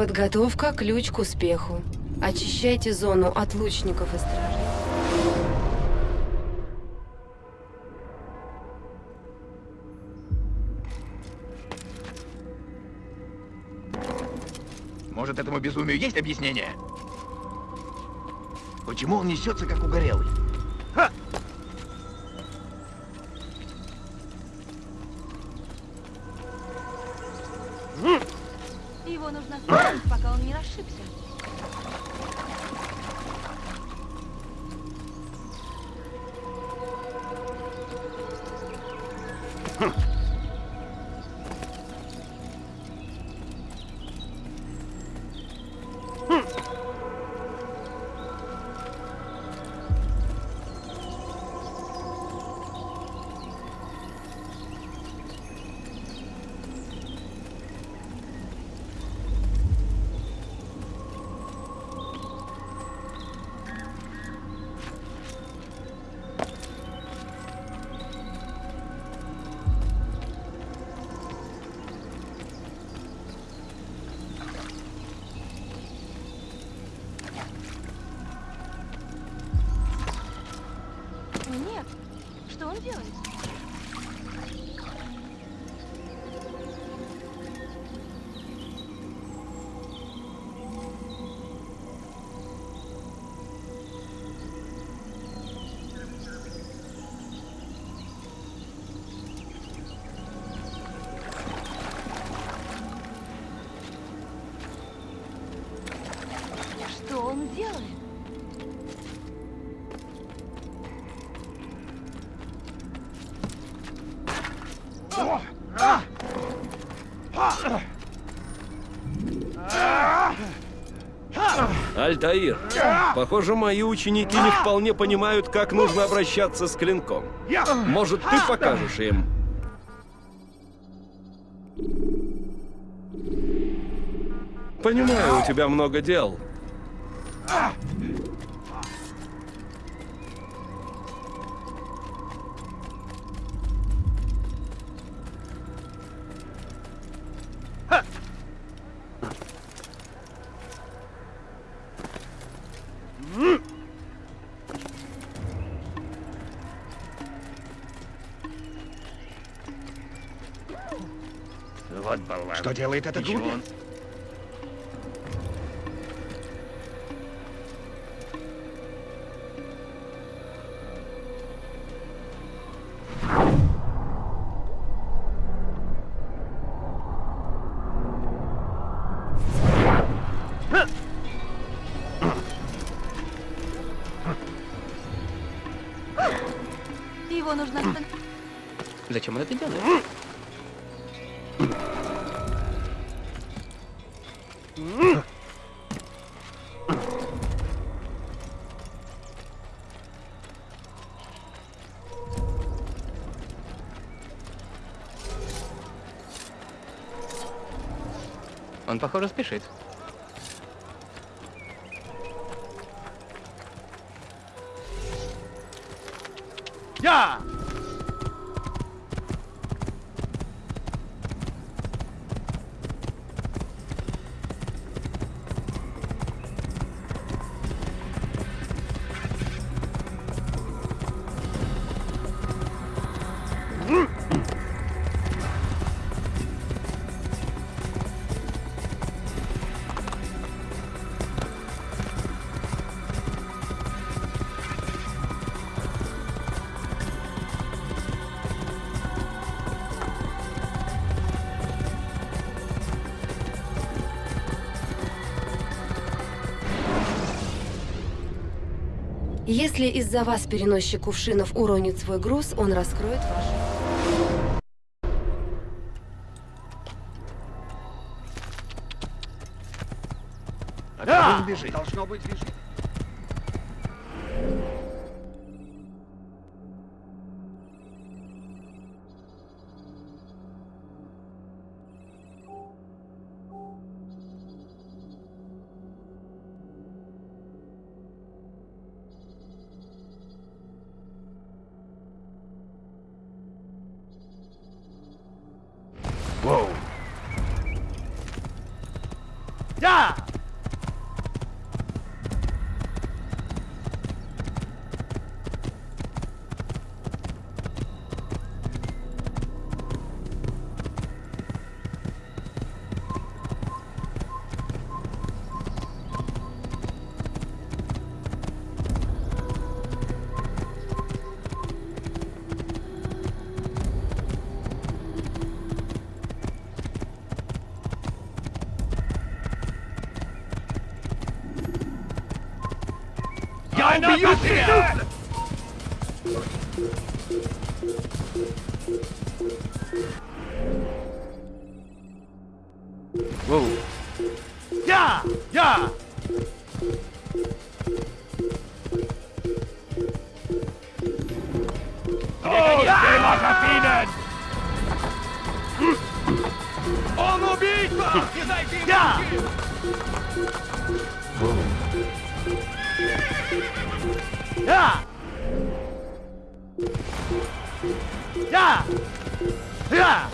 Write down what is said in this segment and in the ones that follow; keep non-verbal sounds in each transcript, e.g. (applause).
Подготовка – ключ к успеху. Очищайте зону от лучников и стражей. Может, этому безумию есть объяснение? Почему он несется, как угорелый? Альтаир, похоже, мои ученики не вполне понимают, как нужно обращаться с клинком. Может, ты покажешь им? Понимаю, у тебя много дел. Вот болван. Что делает этот Ничего. глупец? Похоже, спешит. Если из-за вас переносчик кувшинов уронит свой груз, он раскроет ваш... А бежит? Должно быть, бежит. Убийца! Я! Я! Я! Я!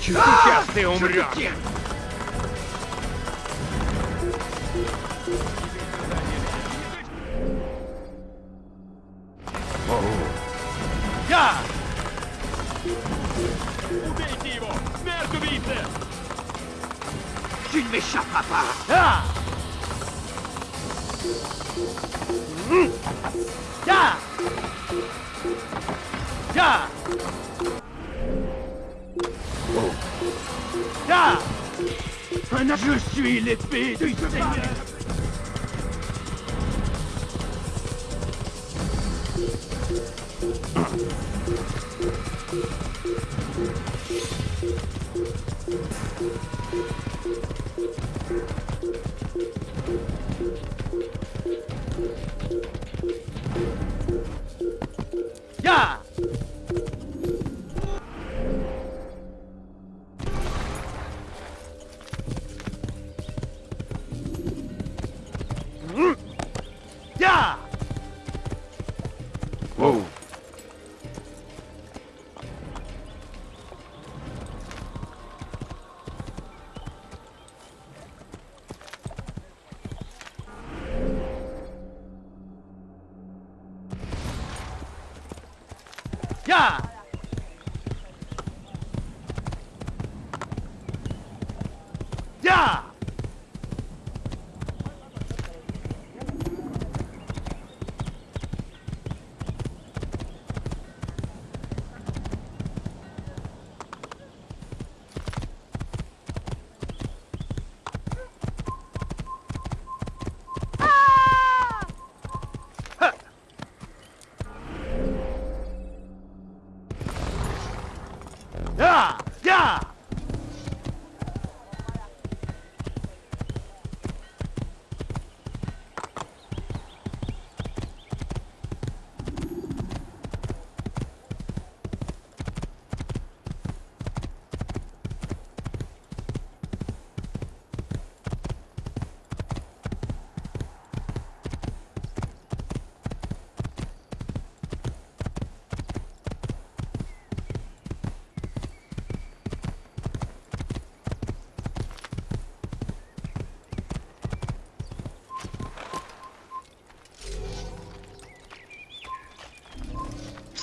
Сейчас ты умрешь! ne m'échappera pas. Ah mmh. yeah yeah oh. Ah. Je suis l'épée du Seigneur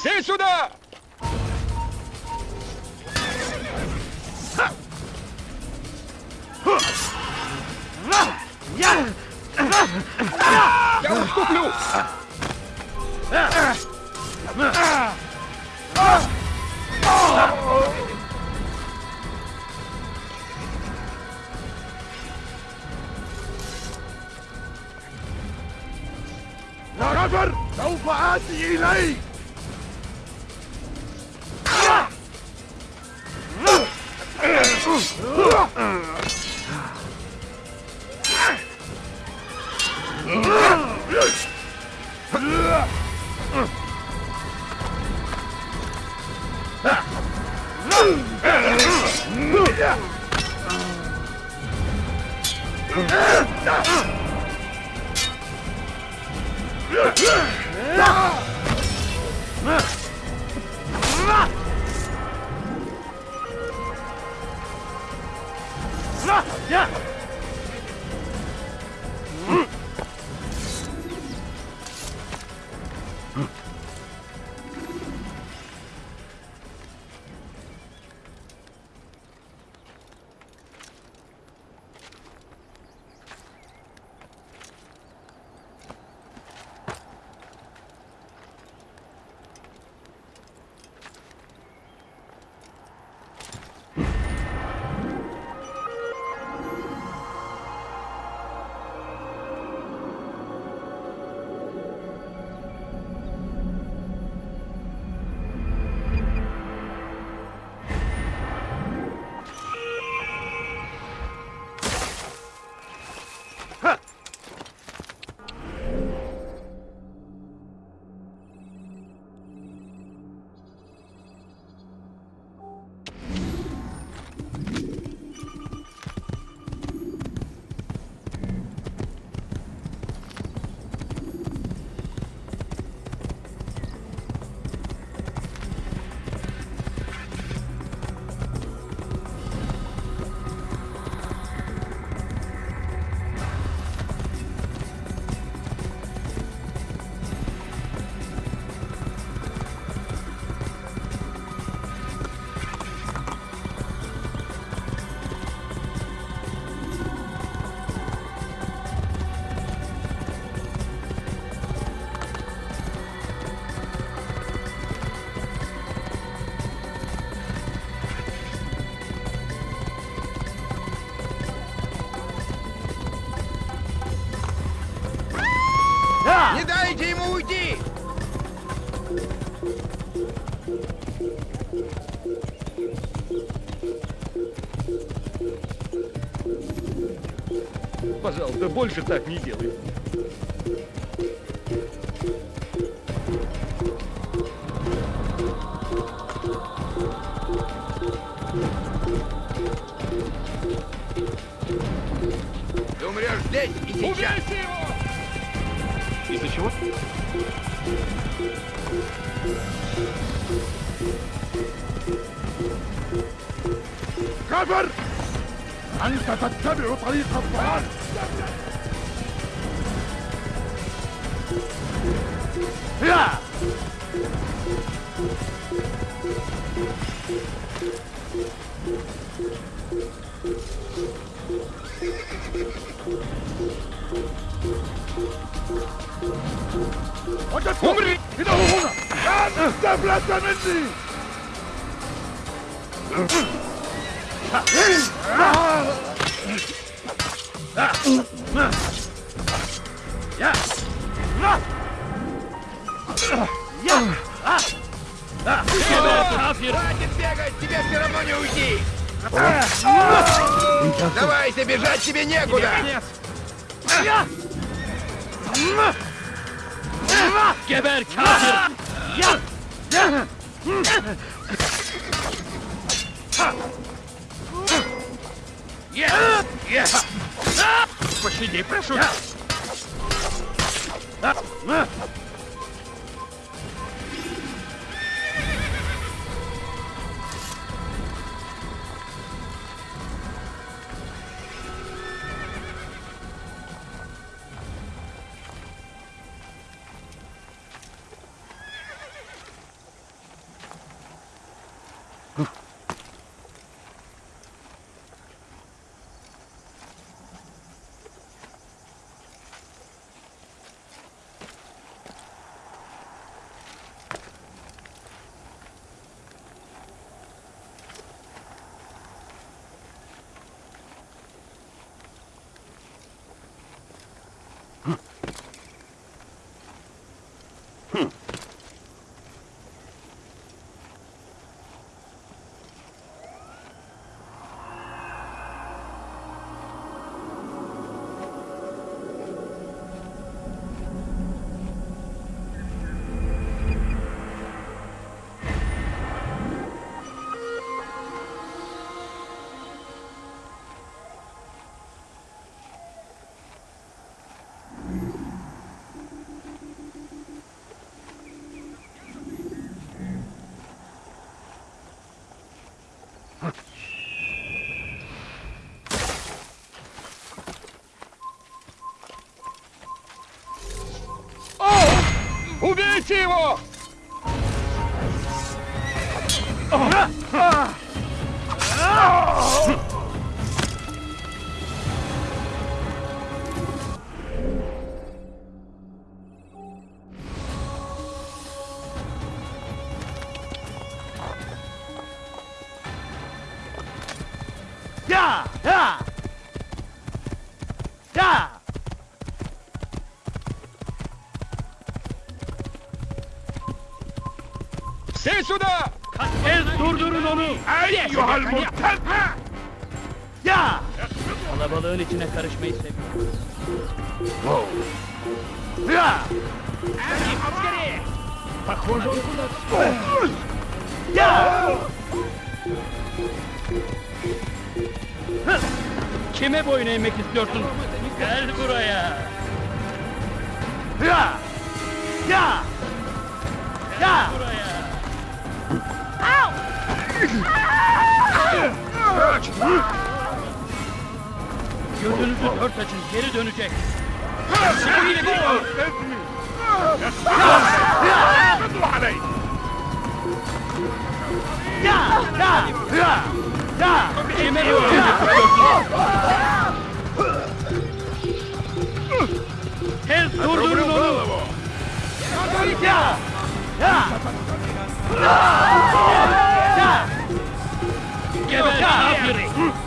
Все сюда! Я уступлю! يا رجل سوف آتي إليك Ah! Я! Пожалуйста, больше так не делай. Ты умрешь здесь и сейчас. Из-за чего? كفر! أنت تتبع طريق الضلال! 우물이 기다오거나. 난 잡았다는지. 아! Давайте, бежать тебе некуда! Geber kafir! Пощади, прошу! Убейте его! Я! içine karışmayı seviyorum. Ya! Похоже, он куда-то... Ya! Kime boyun eğmek istiyorsun? Gel buraya. Ya! Ya! Ya! Buraya. Gözünüzü dört açın, geri dönecek. Şimdi Tez durdurun onu! Ya! Ya! Geber, ne yapıyorsun?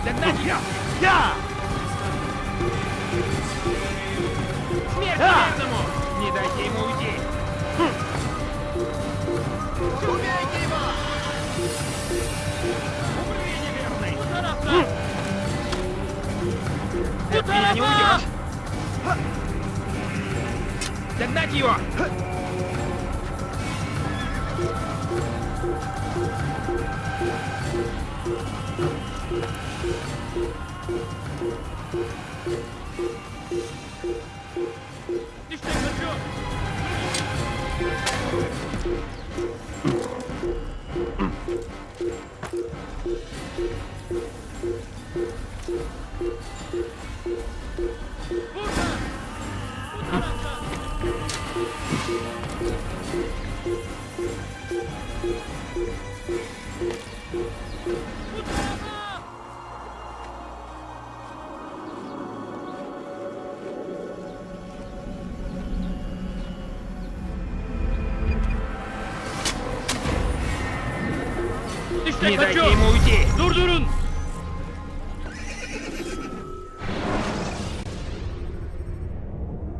Остановите его!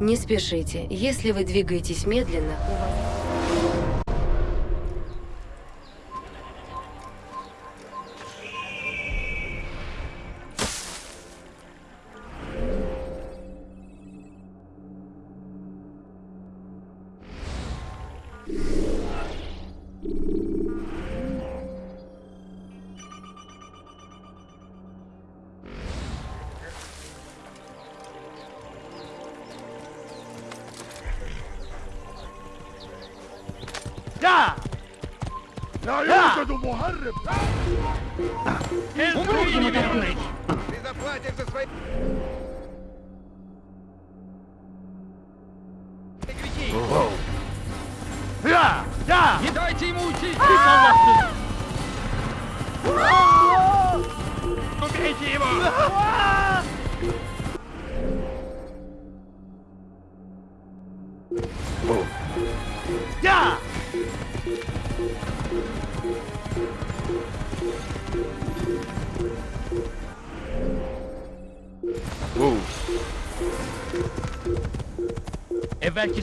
Не спешите. Если вы двигаетесь медленно, у вас... مهرب Убейте меня! Ты заплатишь за свои...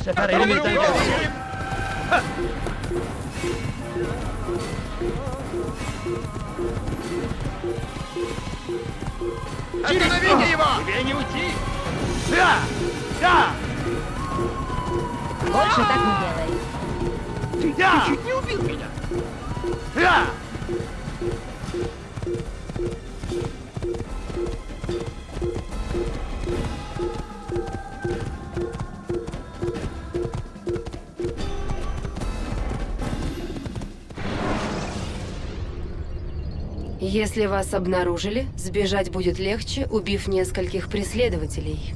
separei. Если вас обнаружили, сбежать будет легче, убив нескольких преследователей.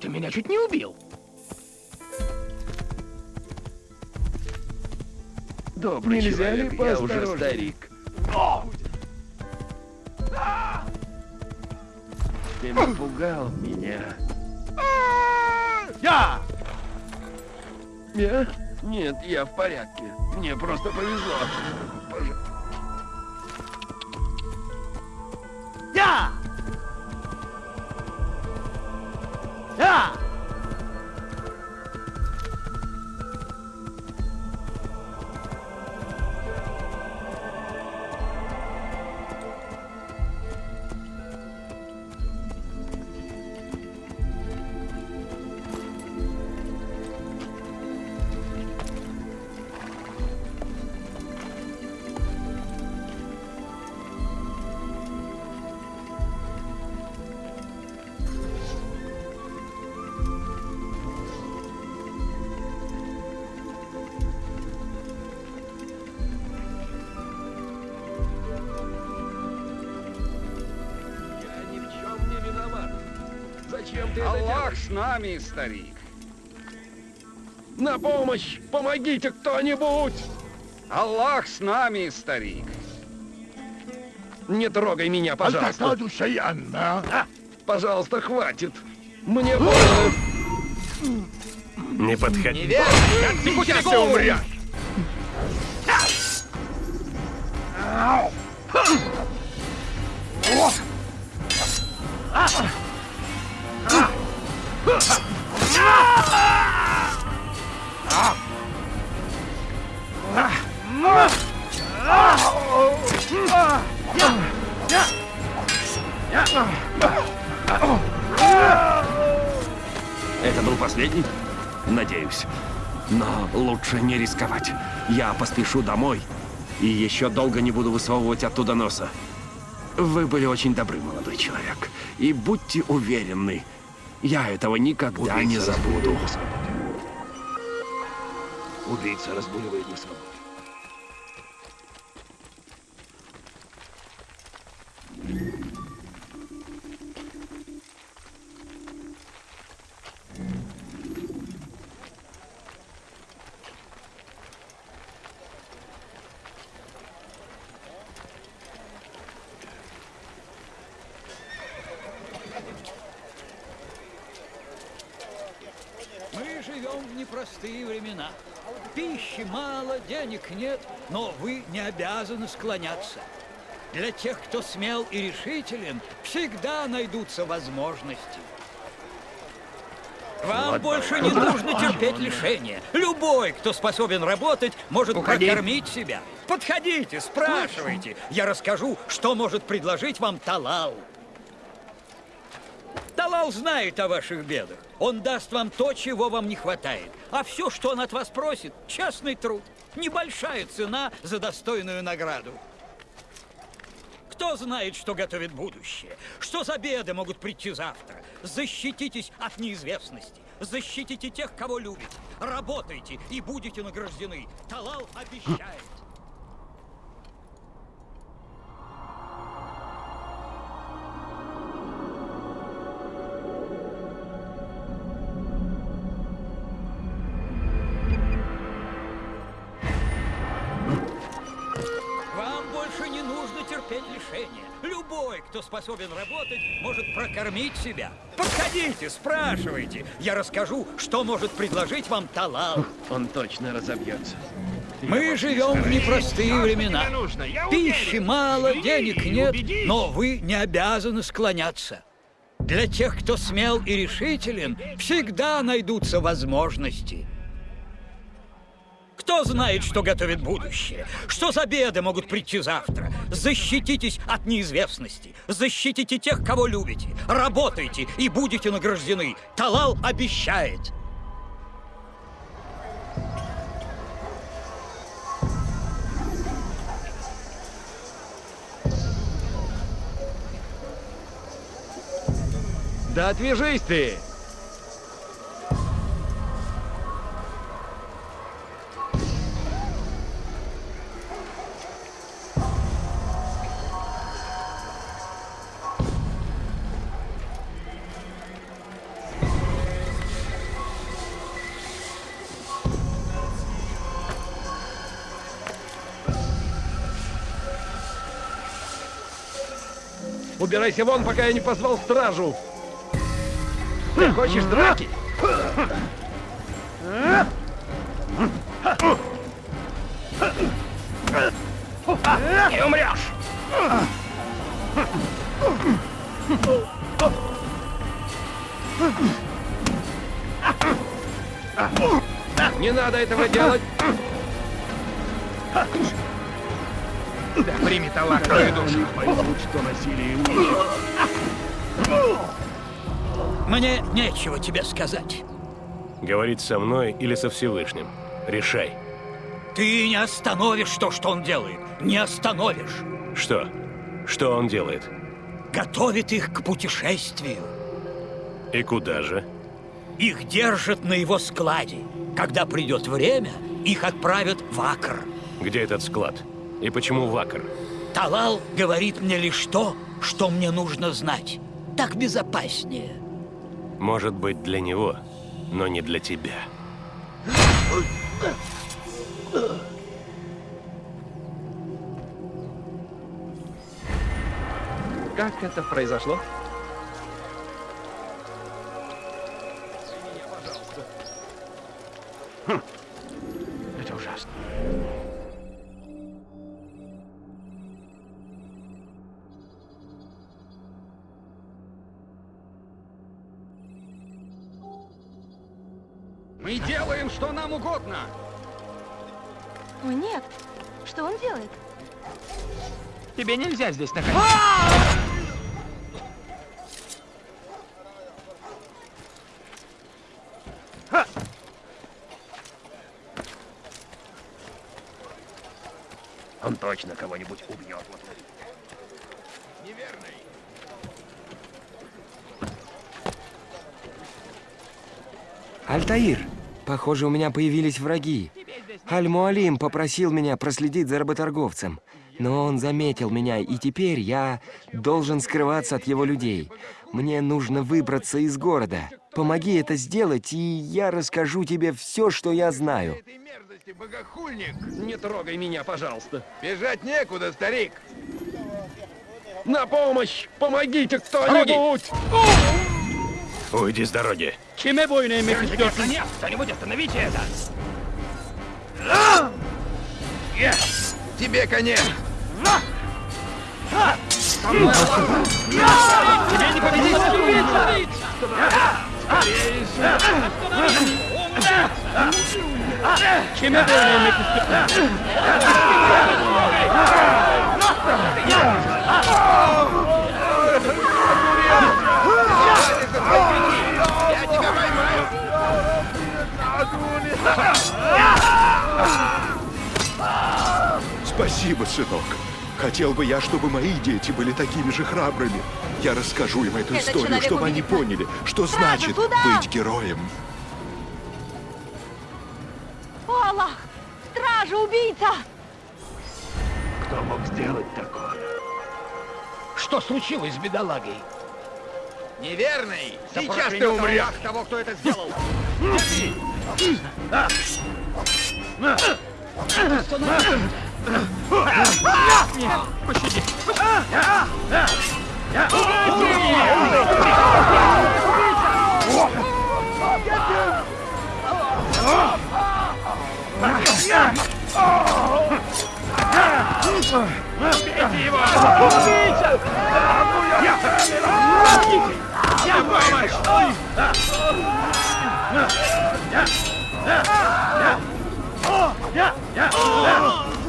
Ты меня чуть не убил! Добрый Нельзя ли человек, я уже старик. Я? Нет, я в порядке. Мне просто повезло. Зачем ты Аллах с нами, старик. На помощь! Помогите кто-нибудь! Аллах с нами, старик. Не трогай меня, пожалуйста. Пожалуйста, хватит. Мне (gasps) больно. Не подходи. Сейчас ты умрешь! Поспешу домой. И еще долго не буду высовывать оттуда носа. Вы были очень добры, молодой человек. И будьте уверены, я этого никогда не забуду. Убийца разбуливает на свободе. Пищи мало, денег нет, но вы не обязаны склоняться. Для тех, кто смел и решителен, всегда найдутся возможности. Вам больше не нужно терпеть лишения. Любой, кто способен работать, может прокормить себя. Подходите, спрашивайте. Я расскажу, что может предложить вам Талал. Талал знает о ваших бедах. Он даст вам то, чего вам не хватает. А все, что он от вас просит, честный труд. Небольшая цена за достойную награду. Кто знает, что готовит будущее? Что за беды могут прийти завтра? Защититесь от неизвестности. Защитите тех, кого любите. Работайте и будете награждены. Талал обещает. Кто способен работать, может прокормить себя. Подходите, спрашивайте. Я расскажу, что может предложить вам Талал. Он точно разобьется. Мы живем в непростые времена. Пищи мало, денег нет, но вы не обязаны склоняться. Для тех, кто смел и решителен, всегда найдутся возможности. Кто знает, что готовит будущее? Что за беды могут прийти завтра? Защититесь от неизвестности. Защитите тех, кого любите. Работайте и будете награждены. Талал обещает. Да отвяжись ты! Убирайся вон, пока я не позвал стражу. Ты хочешь драки? Не умрешь! Не надо этого делать. Да прими талак твою душу. Поймут, что насилие. Мне нечего тебе сказать. Говорить со мной или со Всевышним. Решай. Ты не остановишь то, что он делает. Не остановишь. Что? Что он делает? Готовит их к путешествию. И куда же? Их держат на его складе. Когда придет время, их отправят в Акр. Где этот склад? И почему Вакар? Талал говорит мне лишь то, что мне нужно знать. Так безопаснее. Может быть, для него, но не для тебя. Как это произошло? Это Мы делаем, что нам угодно. О, нет. Что он делает? Тебе нельзя здесь находиться. Он точно кого-нибудь убьет. Вот. Альтаир, похоже, у меня появились враги. Аль-Муалим попросил меня проследить за работорговцем. Но он заметил меня, и теперь я должен скрываться от его людей. Мне нужно выбраться из города. Помоги это сделать, и я расскажу тебе все, что я знаю. Этой мерзости, богохульник! Не трогай меня, пожалуйста. Бежать некуда, старик! На помощь! Помогите кто-нибудь! Уйди с дороги. Чем я бойно иметь Нет, кто-нибудь остановите это! Тебе конец! Тебе не победить! Чем я бойно Спасибо, сынок. Хотел бы я, чтобы мои дети были такими же храбрыми. Я расскажу им эту Этот историю, чтобы они поняли, что Сразу значит туда! быть героем. О, Аллах! Стража, убийца! Кто мог сделать такое? Что случилось с бедолагой? Неверный! Сейчас ты умрешь! того, кто это сделал! Пощади. Убейте его! Убейте! Я помогите! Я помощь! Я! Я! Я! Я! Я!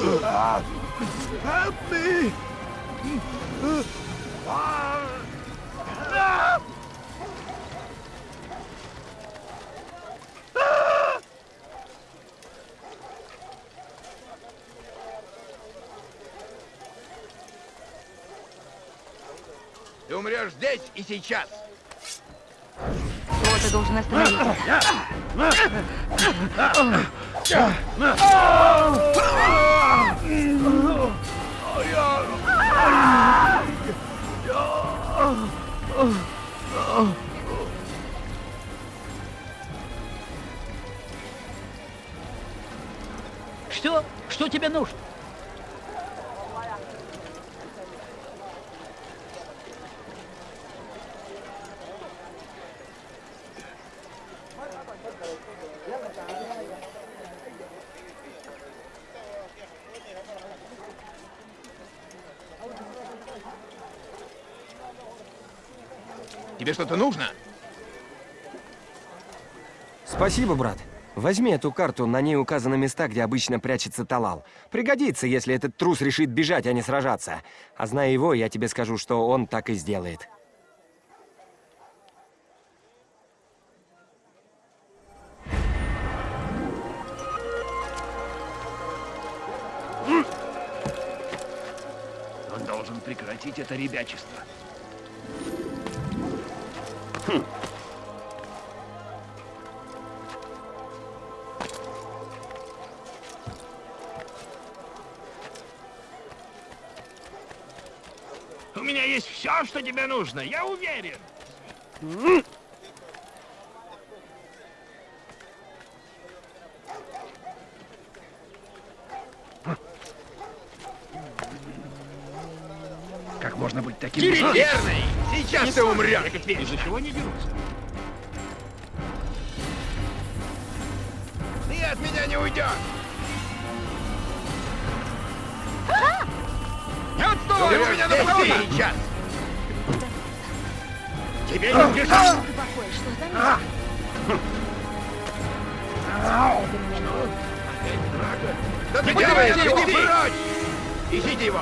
Ты умрешь здесь и сейчас! Кто-то должен остановиться. Что? Что тебе нужно? Тебе что-то нужно? Спасибо, брат. Возьми эту карту, на ней указаны места, где обычно прячется Талал. Пригодится, если этот трус решит бежать, а не сражаться. А зная его, я тебе скажу, что он так и сделает. Он должен прекратить это ребячество. Тебе нужно, я уверен. Как можно быть таким... Неверный! Сейчас ты умрешь! Из-за чего они дерутся? Ты от меня не уйдешь! Не отстой! Ты у меня нападешь! Сейчас! Тебе не убежать! Меня не Да ты делаешь? Иди! Ищите его!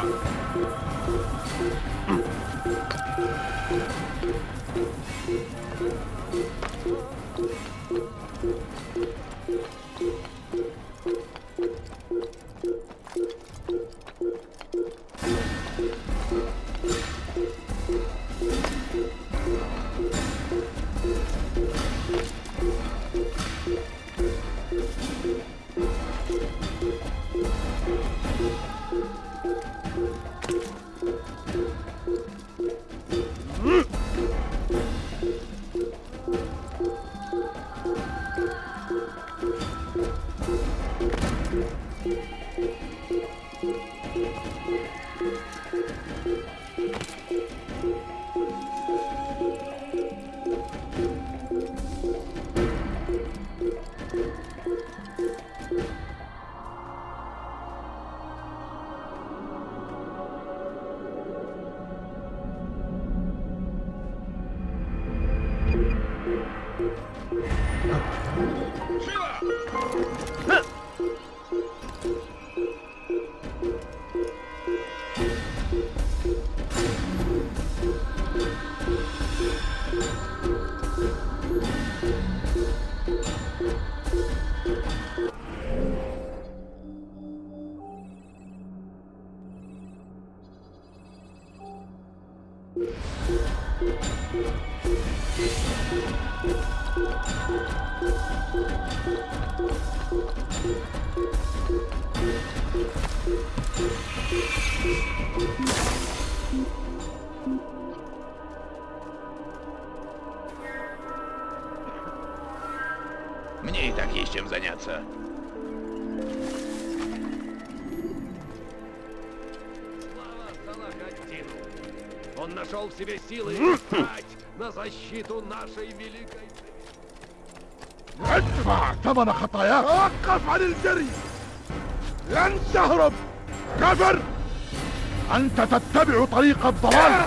Мне и так есть чем заняться. Он нашел в себе силы встать на защиту нашей великой... ادفع ثمن خطاياك توقف عن الجري لن تهرب كفر أنت تتبع طريق الضلال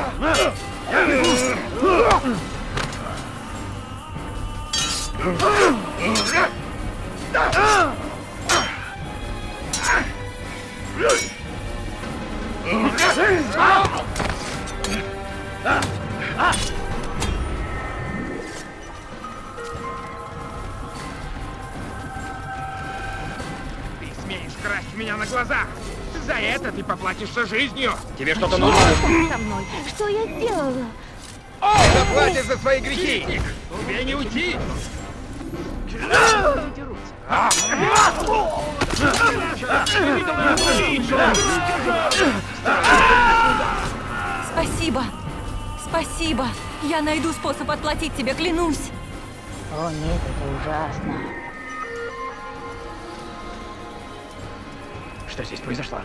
Ты смеешь красть у меня на глазах! За это ты поплатишься жизнью! Тебе что-то нужно? Со мной. Что я сделала? Заплатишь за свои грехи! Тебе не уйти! Спасибо. Спасибо. Я найду способ отплатить тебе, клянусь. О нет, это ужасно. Что здесь произошло?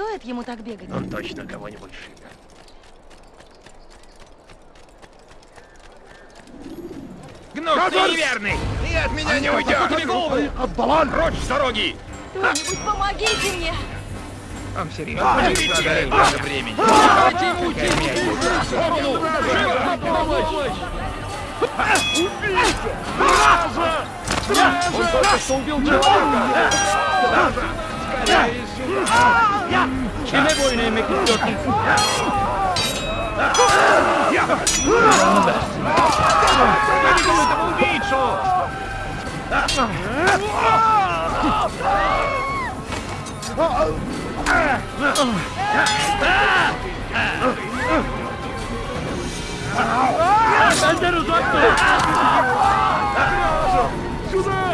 Стоит ему так бегать? Он точно кого-нибудь шибет. Гнус, Кадр! ты неверный! Ты от меня а не уйдешь! Оббалан! Прочь с дороги! Кто-нибудь помогите мне! Он серьезно? Подождите! Много времени! Давайте ему уйти! В сторону! Живо! Помочь! Убейте! Стража! Он только что убил человека! Скорее сюда! Kime boyun eğmek istiyorsun? Canını versin. Benden uzak dur! Şuna!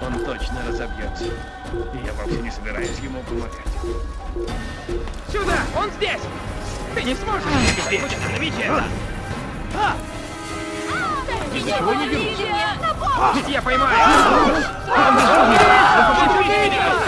Он точно разобьется. И я вовсе не собираюсь ему помогать. Сюда! Он здесь! Ты не сможешь здесь! Остановите это! Ничего не мне! Ведь я поймаю! Безумный! Он побежит меня!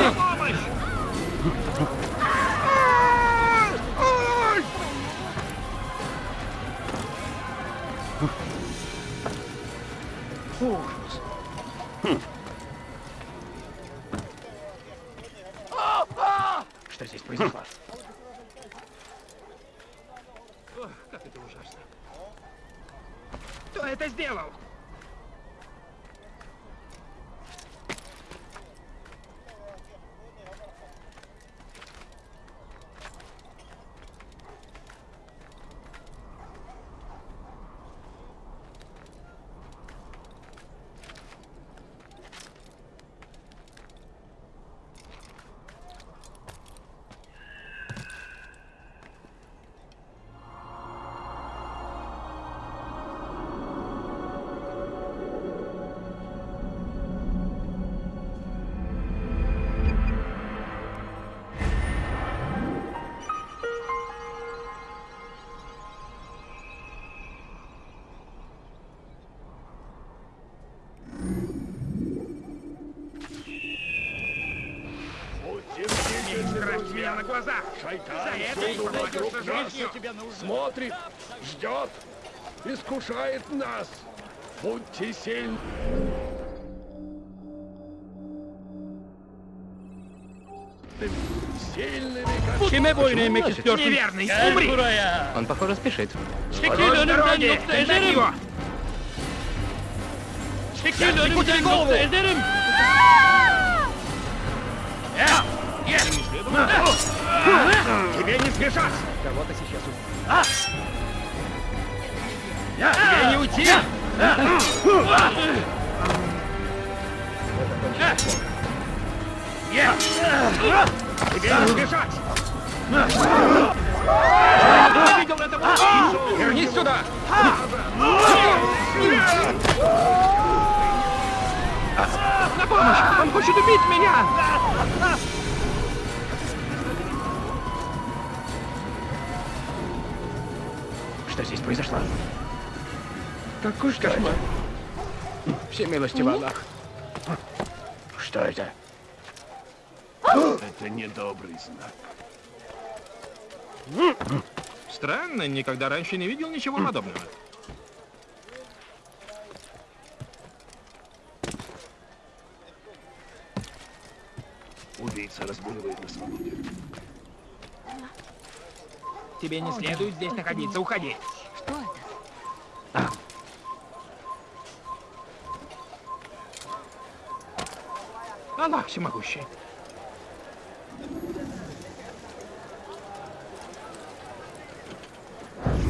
Поплатишься жизнью. Смотрит, ждет, искушает нас. Будьте сильны. Сильными, как... Неверный, умри! Он, похоже, спешит. Догнать его! Секунду, голову! Тебе не сбежать! Кого-то сейчас убьют. Тебе не уйти! Тебе не сбежать! Я видел этого убийцу! Вернись сюда! На помощь! Он хочет убить меня! Здесь произошло? Какой кошмар! Все милости в Аллах. Что это? Это недобрый знак. Странно, никогда раньше не видел ничего подобного. Убийца разгуливает на свободе. Тебе не следует здесь находиться, уходи. Аллах всемогущий.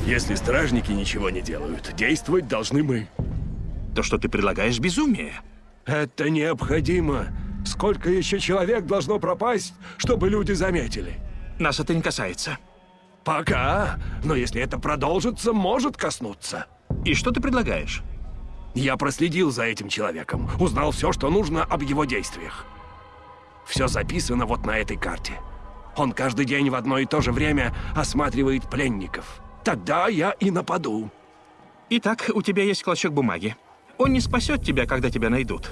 Если стражники ничего не делают, действовать должны мы. То, что ты предлагаешь, безумие. Это необходимо. Сколько еще человек должно пропасть, чтобы люди заметили? Нас это не касается. Пока. Но если это продолжится, может коснуться. И что ты предлагаешь? Я проследил за этим человеком, узнал все, что нужно об его действиях. Все записано вот на этой карте. Он каждый день в одно и то же время осматривает пленников. Тогда я и нападу. Итак, у тебя есть клочок бумаги. Он не спасет тебя, когда тебя найдут.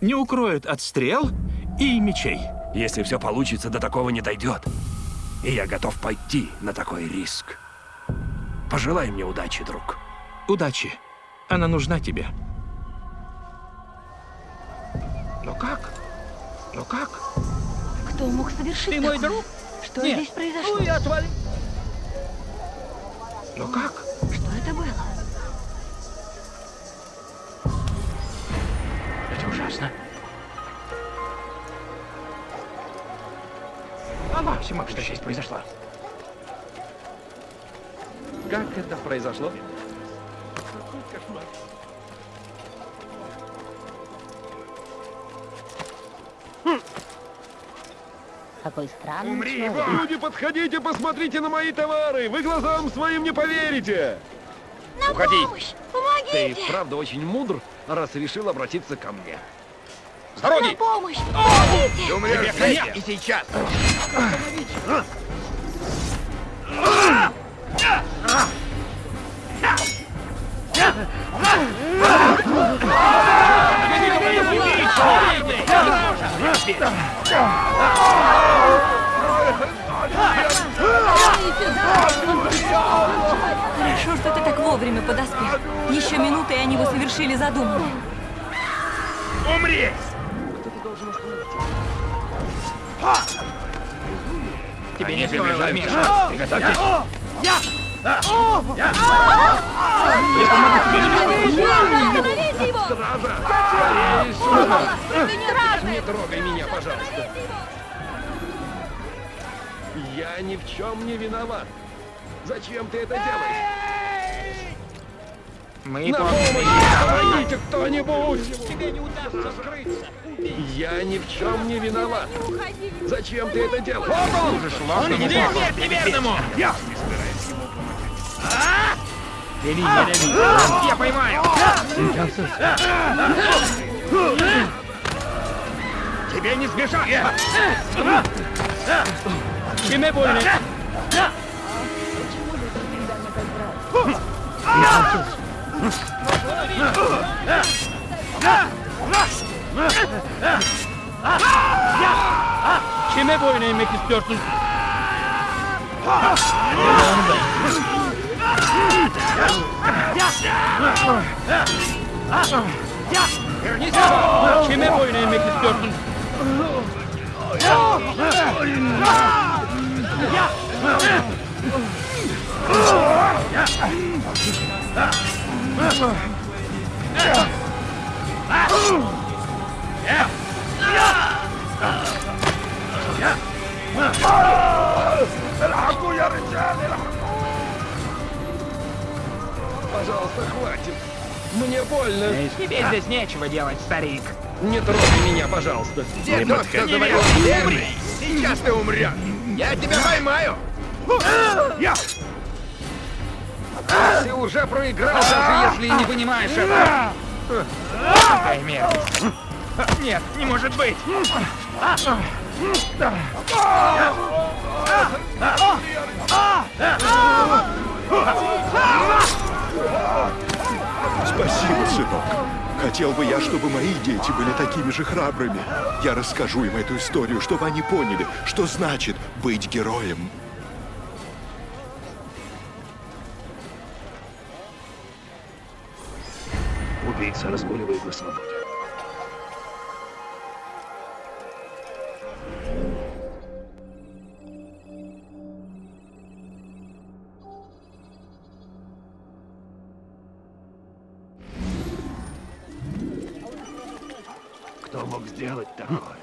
Не укроет от стрел и мечей. Если все получится, до такого не дойдет. И я готов пойти на такой риск. Пожелай мне удачи, друг. Удачи. Она нужна тебе. Но как? Но как? Кто мог совершить Ты мой такое? друг? Что Нет. здесь произошло? Ну и отвали. Но как? Что это было? Это ужасно. Аллах Что всемогущий. здесь произошло? Как это произошло? Какой странный Умри, человек. Люди, подходите, посмотрите на мои товары! Вы глазам своим не поверите! Уходи. Ты правда очень мудр, раз решил обратиться ко мне. С дороги! Помощь! Ты умрешь здесь и сейчас. Хорошо, что ты так вовремя подоспел. Еще минуты, и они бы совершили задуманное. Умри! Тебе не стоило вмешиваться. Приготовьтесь. Его! Сюда! Не трогай меня, пожалуйста. Я ни в чем не виноват. Зачем ты это делаешь? Мы На помощь! Помогите кто-нибудь! Тебе не удастся скрыться. Я ни в чем не виноват. Зачем ты это делаешь? Служишь ложному Нет, богу. нет, неверному! Бери, бери. Я поймаю. Тебе не сбежать. Кime больно? Kime boyun eğmek istiyorsun? Yeter! Kime boyun eğmek istiyorsun? الحقوا يا رجال الحقوا Пожалуйста, хватит. Мне больно. Тебе здесь нечего делать, старик. Не трогай меня, пожалуйста. Не подходи. Умри. Сейчас ты умрешь. Я тебя поймаю. Ты уже проиграл, даже если и не понимаешь этого. Какая мерзость. Нет, не может быть. Спасибо, сынок. Хотел бы я, чтобы мои дети были такими же храбрыми. Я расскажу им эту историю, чтобы они поняли, что значит быть героем. Убийца разгуливает на свободе. Сделать такое?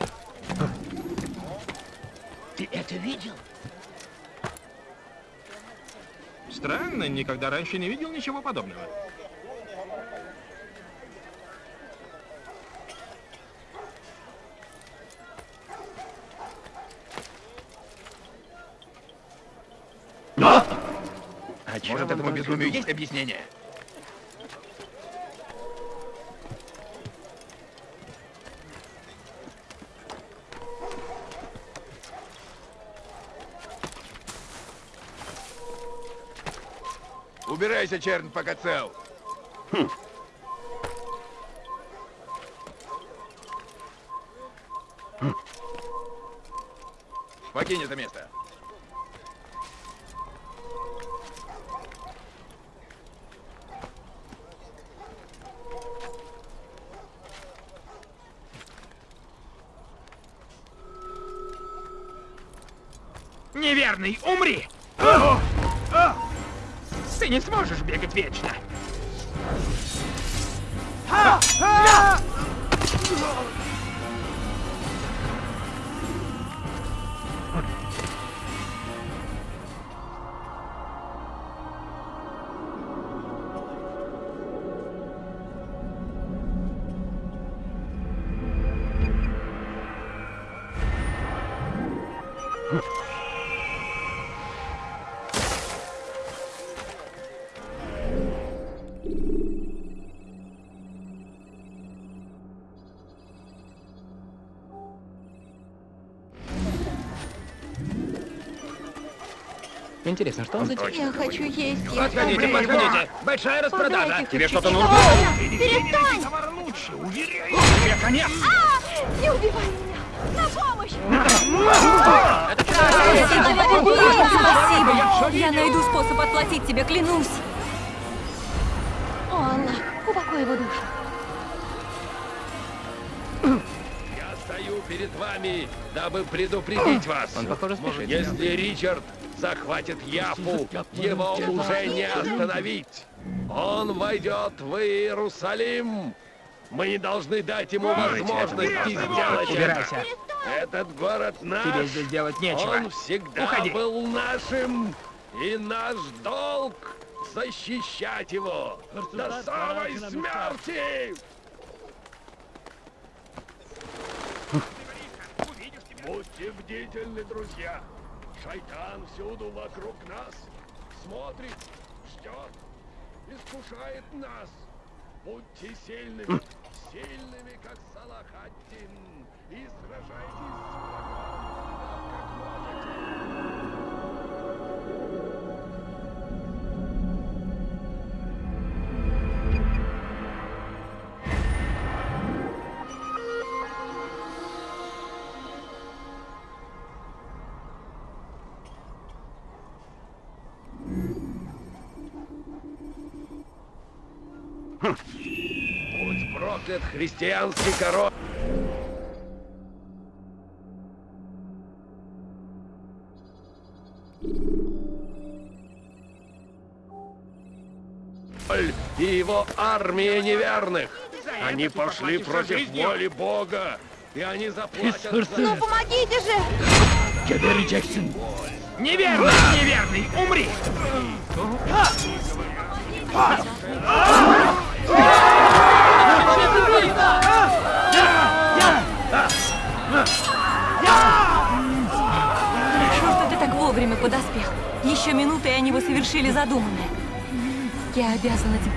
Ты это видел? Странно, никогда раньше не видел ничего подобного. Может, этому безумию есть объяснение? Убирайся, чернь, пока цел. Покинь это место. Неверный, умри! Ты не сможешь бегать вечно. Интересно, что он за тип? Я хочу есть. Я Подходите, подходите! Большая распродажа! Тебе что-то нужно? Перестань! Товар лучше, уверяю! Тебе конец! Не убивай меня! На помощь! Спасибо! Я найду способ отплатить тебе, клянусь! О, Аллах, упокой его душу. Я стою перед вами, дабы предупредить вас. Он, похоже, спешит. Если Ричард захватит Яфу, его уже не остановить. Он войдет в Иерусалим. Мы не должны дать ему возможности сделать Убирайся. это. Этот город наш. Тебе здесь делать нечего. Он всегда Уходи. был нашим. И наш долг защищать его до самой смерти. Будьте бдительны, друзья. Шайтан всюду вокруг нас. Смотрит, ждет, искушает нас. Будьте сильными, сильными, как Салахаддин, и сражайтесь с врагом, Будь проклят христианский король! и его армия неверных. Они пошли против воли Бога, и они заплатят за Ну помогите же! Неверный, неверный, умри! Хорошо, что ты так вовремя подоспел. Еще минуты, и они бы совершили задуманное. Я обязана тебе.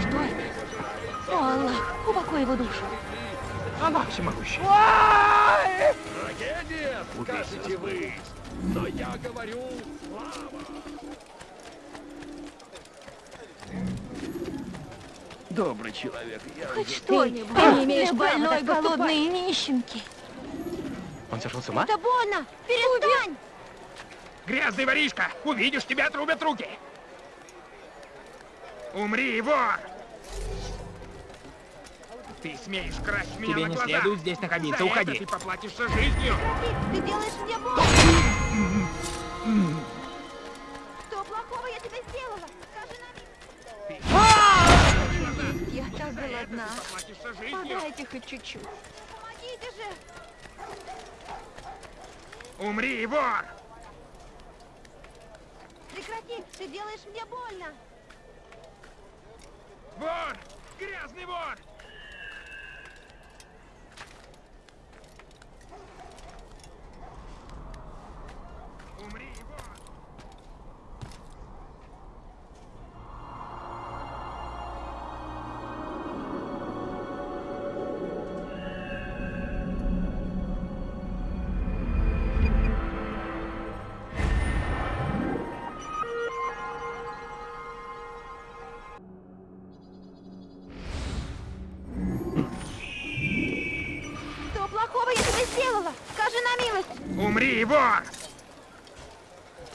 Что это? О, Аллах, упокой его душу. Она всемогущая. Трагедия, скажете вы. Но я говорю, слава. Добрый человек, я Хоть что-нибудь. Ты не имеешь больной, голодные нищенки. Он сошел с ума? Это больно! Перестань! Грязный воришка! Увидишь, тебя отрубят руки! Умри, вор! Ты смеешь красть меня Тебе на не глаза. следует здесь находиться, За уходи. это ты поплатишься жизнью! Ты делаешь мне больно! Я голодна. Подайте хоть чуть-чуть. Помогите же! Умри, вор! Прекрати! Ты делаешь мне больно! Вор! Грязный вор!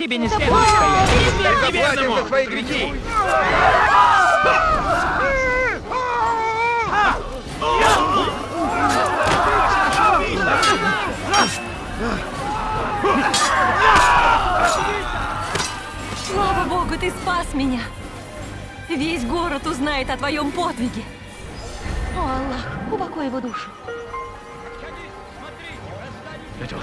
Тебе не следует стоять. Перестань! Заплатим за свои грехи! Слава Богу, ты спас меня! Весь город узнает о твоем подвиге. О, Аллах, упокой его душу. Это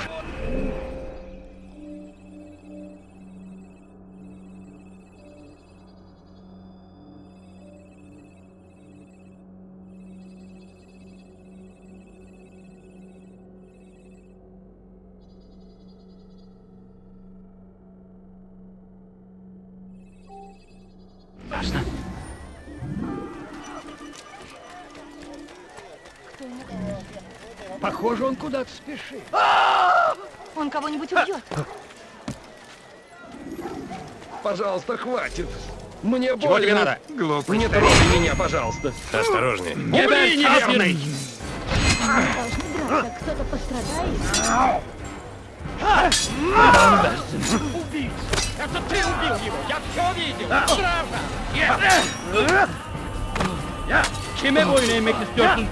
куда-то спешит. Он кого-нибудь убьет. Пожалуйста, хватит. Мне Чего больно. тебе надо? Глупый Не трогай меня, пожалуйста. Осторожнее. Умри, неверный! Должны драться, кто-то пострадает. Это ты убил его! Я все видел! Правда! Kime boyun eğmek istiyorsun?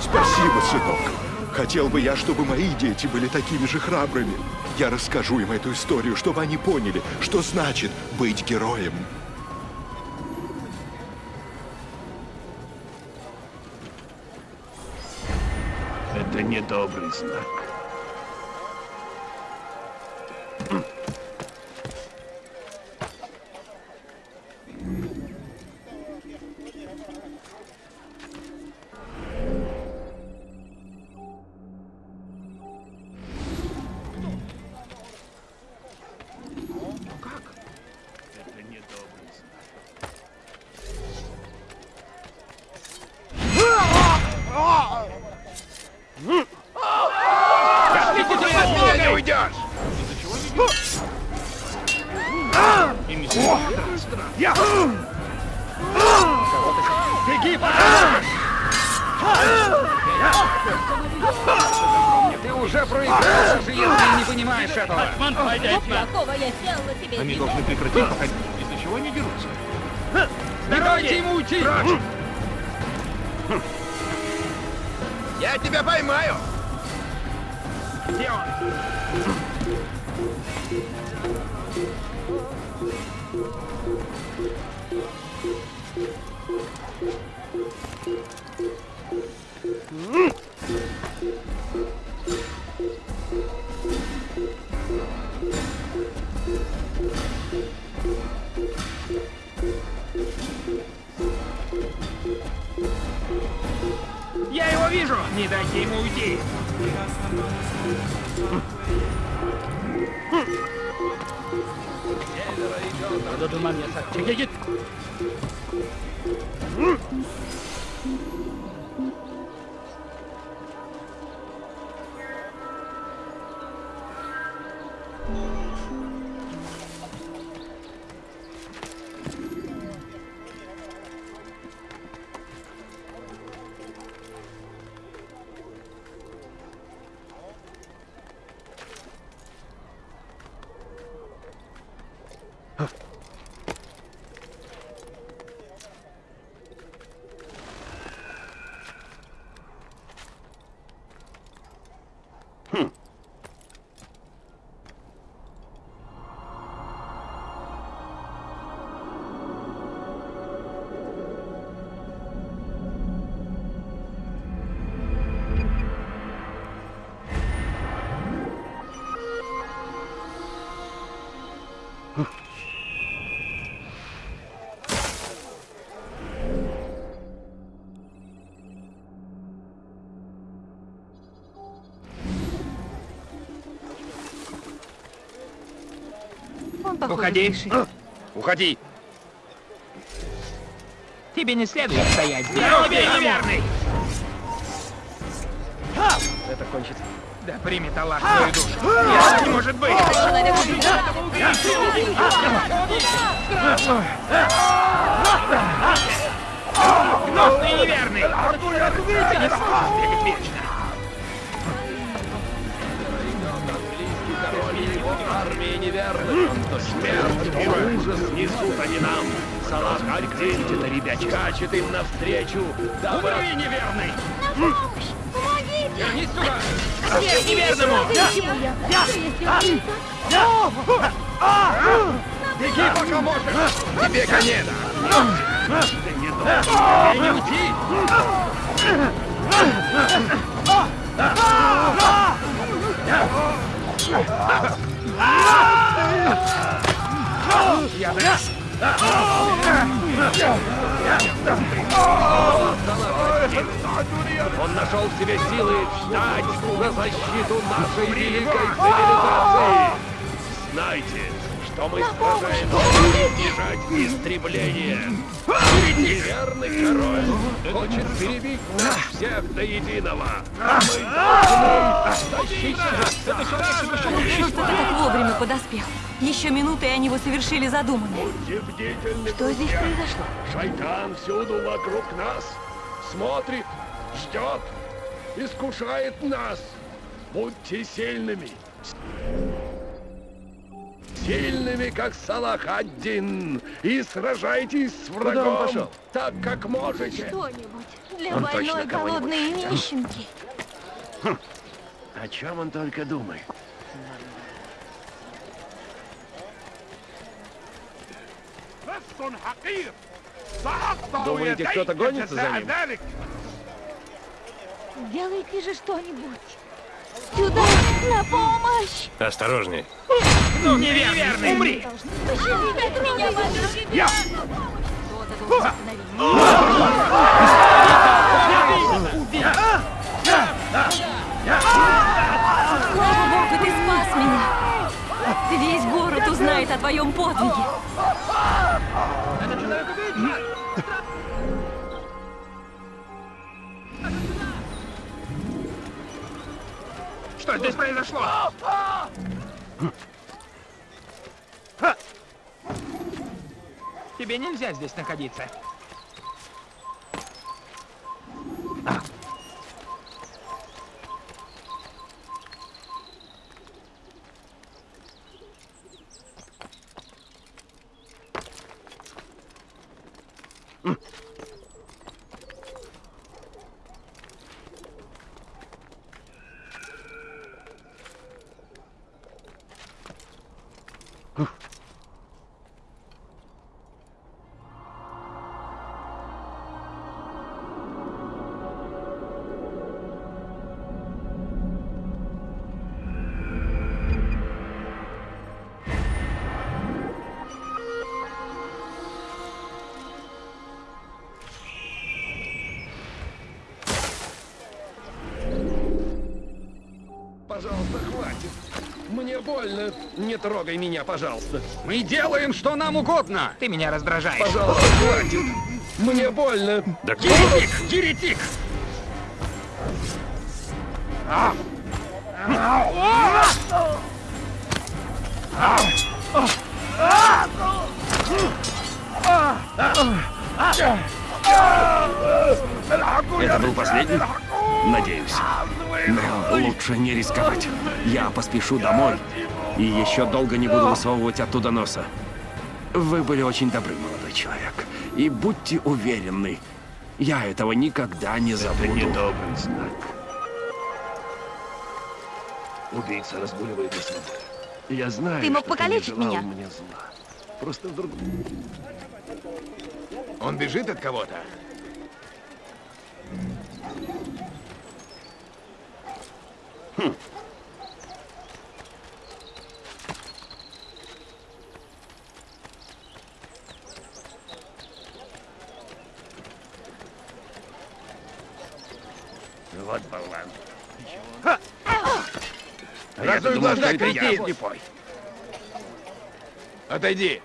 Спасибо, сынок. Хотел бы я, чтобы мои дети были такими же храбрыми. Я расскажу им эту историю, чтобы они поняли, что значит быть героем. Это недобрый Уходи. Уходи! Тебе не следует стоять здесь. Я тебе неверный! Это кончится. Да примет Аллах твою душу. Нет, не может быть! Гнусный неверный! Ты не сможешь бегать вечно! Король и его армия неверных. Смерть и ужас несут они нам. Салах Аль-Дин скачет им навстречу. Дабы... Умри, неверный! На помощь! Помогите! Вернись сюда! Смерть неверному! Почему я? Я сделала не так? Беги, пока можешь! Тебе конец! Тебе не уйти! Я даю! Он нашел в себе силы встать на защиту нашей великой цивилизации. Знайте, что мы сражаемся, чтобы избежать истребления. Неверный король хочет перебить нас всех до единого. Мы должны что ты так вовремя подоспел. Еще минуты, и они бы совершили задуманное. Что здесь произошло? Шайтан всюду вокруг нас. Смотрит, ждет, искушает нас. Будьте сильными. Сильными, как Салах один. И сражайтесь с врагом. пошел? Так, как можете. Что-нибудь для Он больной голодной нищенки. О чем он только думает? Думаете, кто-то гонится за ним? Сделайте же что-нибудь. Сюда, на помощь! Осторожней. Ну, неверный! Умри! Меня, батюшки! Слава богу, ты спас меня! Весь город узнает о твоем подвиге. Что здесь произошло? Тебе нельзя здесь находиться. Пожалуйста, больно. Не трогай меня, пожалуйста. Мы делаем, что нам угодно. Ты меня раздражаешь. Пожалуйста, хватит. Мне больно. Да Еретик! Еретик! Это был последний? Надеюсь. Лучше не рисковать. Я поспешу домой. И еще долго не буду высовывать оттуда носа. Вы были очень добры, молодой человек. И будьте уверены, я этого никогда не забуду. недобрый знак. Убийца разгуливает на свободе. Я знаю, Ты мог что покалечить ты не желал меня. мне зла. Просто вдруг... Он бежит от кого-то. Вот болван. Глаза, я кретин! слепой. Отойди.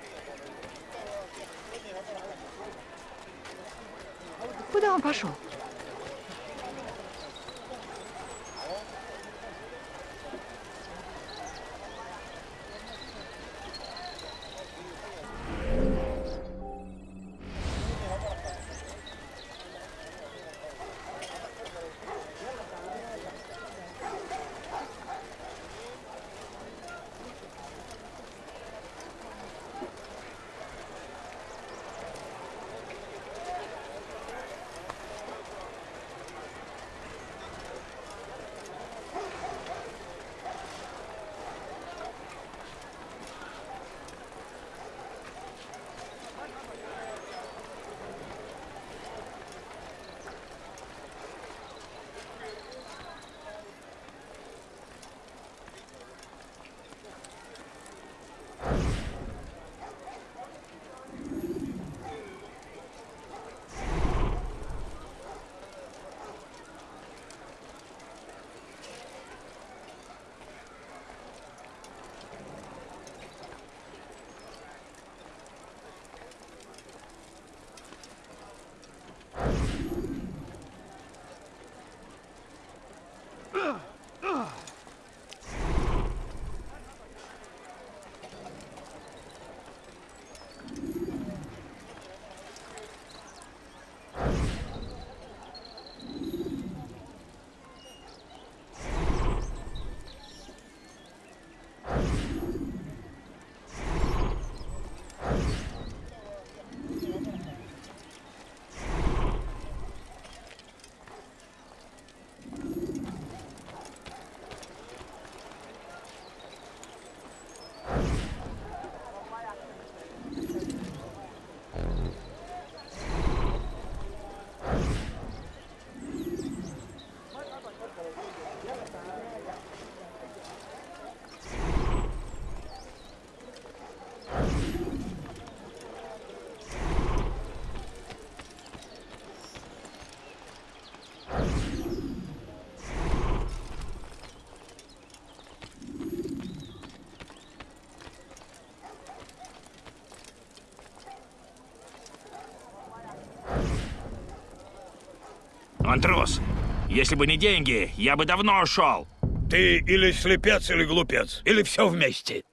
Куда он пошел? Он трус. Если бы не деньги, я бы давно ушел. Ты или слепец, или глупец, или все вместе.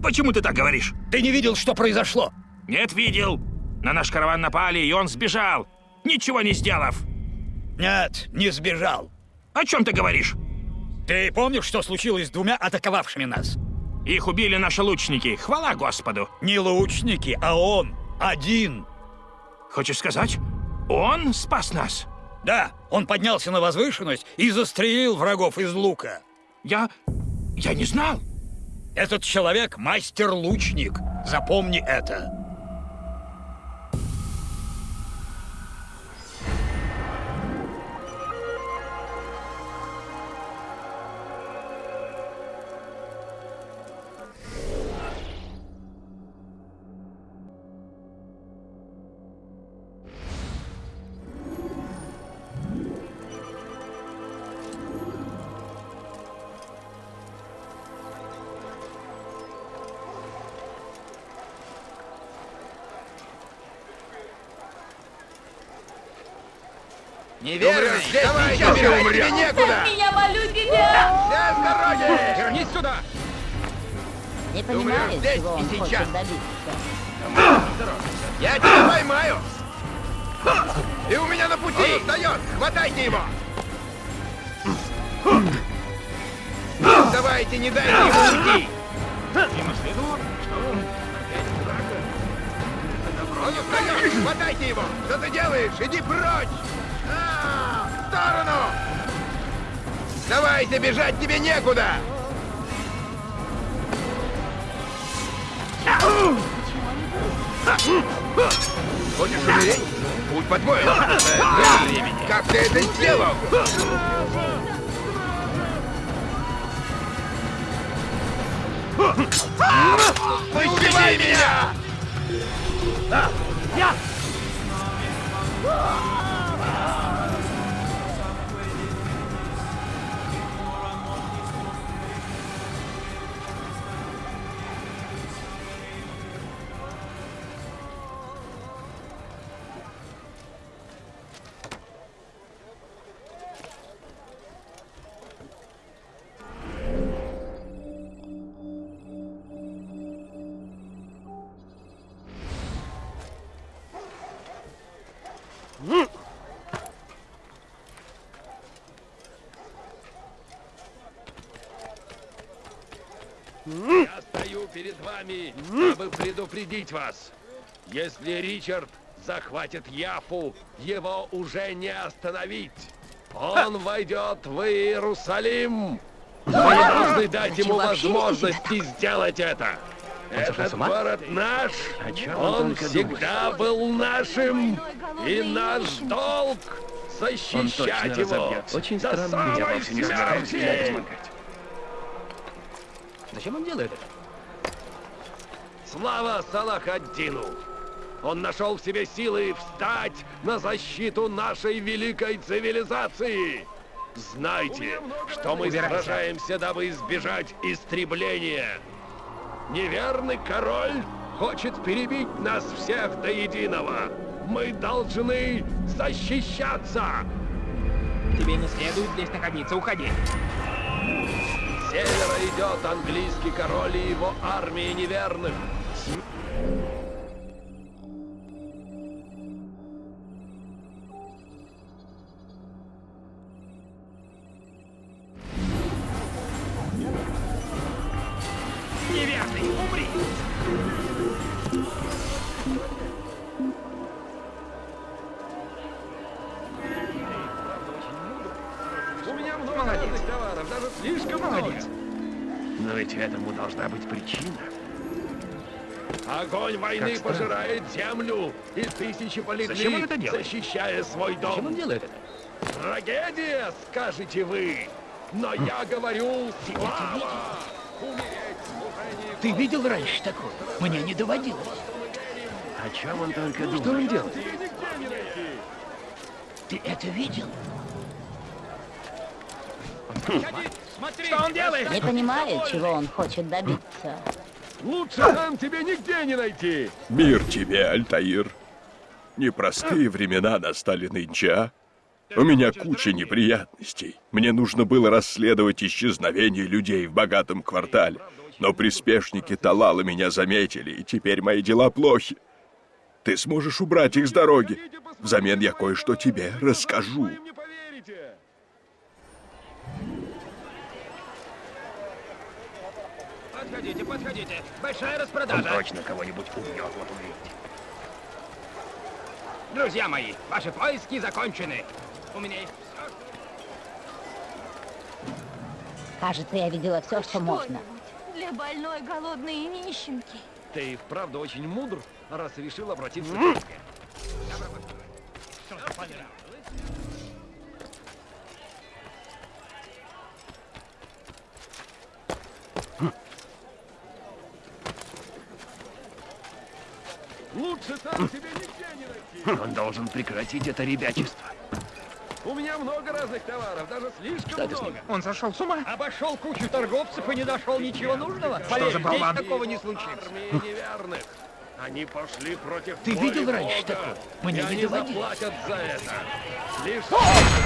Почему ты так говоришь? Ты не видел, что произошло? Нет, видел. На наш караван напали, и он сбежал, ничего не сделав. Нет, не сбежал. О чем ты говоришь? Ты помнишь, что случилось с двумя атаковавшими нас? Их убили наши лучники, хвала Господу. Не лучники, а он, один. Хочешь сказать, он спас нас? Да, он поднялся на возвышенность и застрелил врагов из лука. Я... я не знал. Этот человек мастер-лучник. Запомни это. Думаю, здесь и он сейчас. Я тебя поймаю! И у меня на пути! Он устает! Хватайте его! Давайте, не дайте ему уйти! Он устает! Хватайте его! Что ты делаешь? Иди прочь! А, в сторону! Давайте, бежать тебе некуда! Хочешь умереть? Путь по-твоему. Э, Как ты это сделал? Убивай меня! Я предупредить вас. Если Ричард захватит Яфу, его уже не остановить. Он войдет в Иерусалим. Вы должны дать ему возможности сделать это. Этот город наш, он всегда был нашим, и наш долг защищать его Очень до странно. самой смерти. Зачем он делает это? Слава Салахаддину! Он нашел в себе силы встать на защиту нашей великой цивилизации! Знайте, что мы Убирайся. сражаемся, дабы избежать истребления. Неверный король хочет перебить нас всех до единого. Мы должны защищаться! Тебе не следует здесь находиться. Уходи. С севера идет английский король и его армия неверных. Молодец. товаров, даже слишком Молодец. Но ведь этому должна быть причина. Огонь войны Как пожирает землю, и тысячи полегли, Зачем он это делает? защищая свой дом. Зачем он делает это? Трагедия, скажете вы. Но я говорю, слава! Ты видел раньше такое? Мне не доводилось. О чем он только думает? Что он делает? Ты это видел? Смотри! Что он делает? Не понимаю, чего он хочет добиться. Лучше нам тебе нигде не найти. Мир тебе, Альтаир. Непростые времена настали нынче, а? У меня куча неприятностей. Мне нужно было расследовать исчезновение людей в богатом квартале. Но приспешники Талала меня заметили, и теперь мои дела плохи. Ты сможешь убрать их с дороги. Взамен я кое-что тебе расскажу. Вы им не поверите. Подходите, подходите. Большая Он распродажа. точно кого-нибудь убьет, вот увидите. Друзья мои, ваши поиски закончены. У меня есть все, что... Кажется, я видела все, что можно. Что-нибудь Для больной, голодной и нищенки. Ты вправду очень мудр, раз решил обратиться к мне. Лучше там тебе нигде не найти. Он должен прекратить это ребячество. У меня много разных товаров, даже слишком много. Он сошел с ума? Обошел кучу торговцев и не нашел ничего нужного. Что Поверь, за болван? такого не случится. Армии неверных. Они пошли против Ты видел раньше Бога, такого? Мы и не они доводили. заплатят за это. Лишь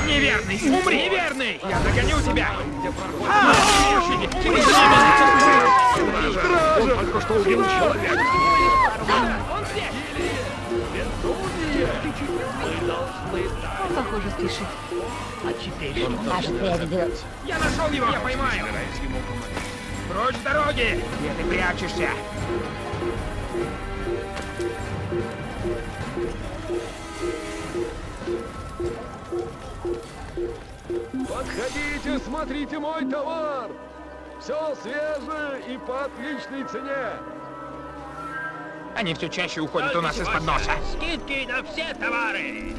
Неверный! Умри! Неверный! Я догоню тебя! Он только что убил человека. Он, похоже, спешит. Кажется, я видела... Я нашел его! Я поймаю! Прочь с дороги! Где ты прячешься? Подходите, смотрите мой товар. Все свежее и по отличной цене. Они все чаще уходят у нас из-под носа. Скидки на все товары.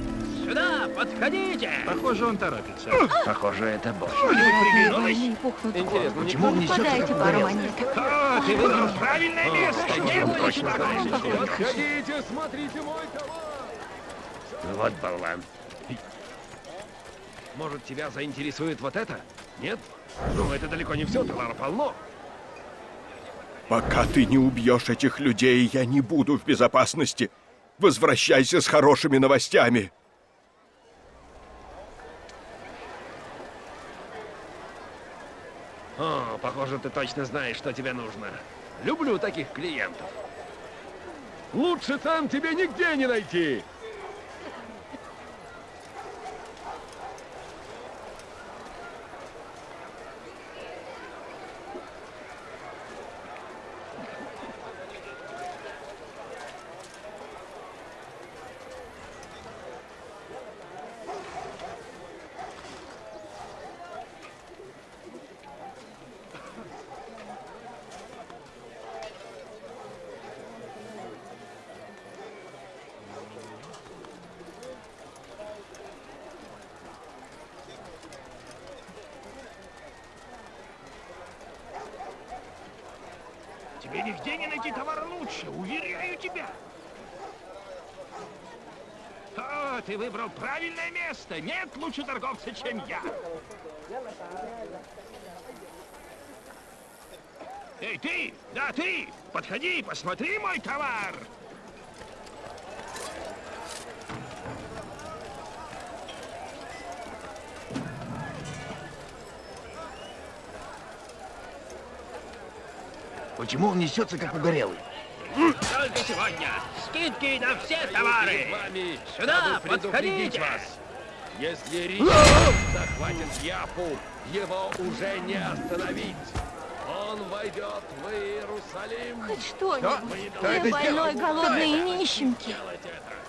Сюда, подходите. Похоже, он торопится. Похоже, это пухнут Интересно, Почему он Подайте пару монеток. О, ты выбрал правильное место! Нет, точно знаешь, Он похож. Подходите, смотрите мой товар. Вот болван. Может, тебя заинтересует вот это? Нет? Ну, это далеко не все, товара полно. Пока ты не убьешь этих людей, я не буду в безопасности. Возвращайся с хорошими новостями. О, похоже, ты точно знаешь, что тебе нужно. Люблю таких клиентов. Лучше там тебе нигде не найти. Тебе нигде не найти товара лучше, уверяю тебя. О, ты выбрал правильное место. Нет лучше торговца, чем я. Эй, ты! Да, ты! Подходи, посмотри мой товар! Почему он несется, как угорелый? Только сегодня. Скидки на все товары. Сюда, подходите. вас. Если Рич захватит Яфу, его уже не остановить. Он войдет в Иерусалим. Хоть что-нибудь. Для это больной, голодной и нищенки. Делать это.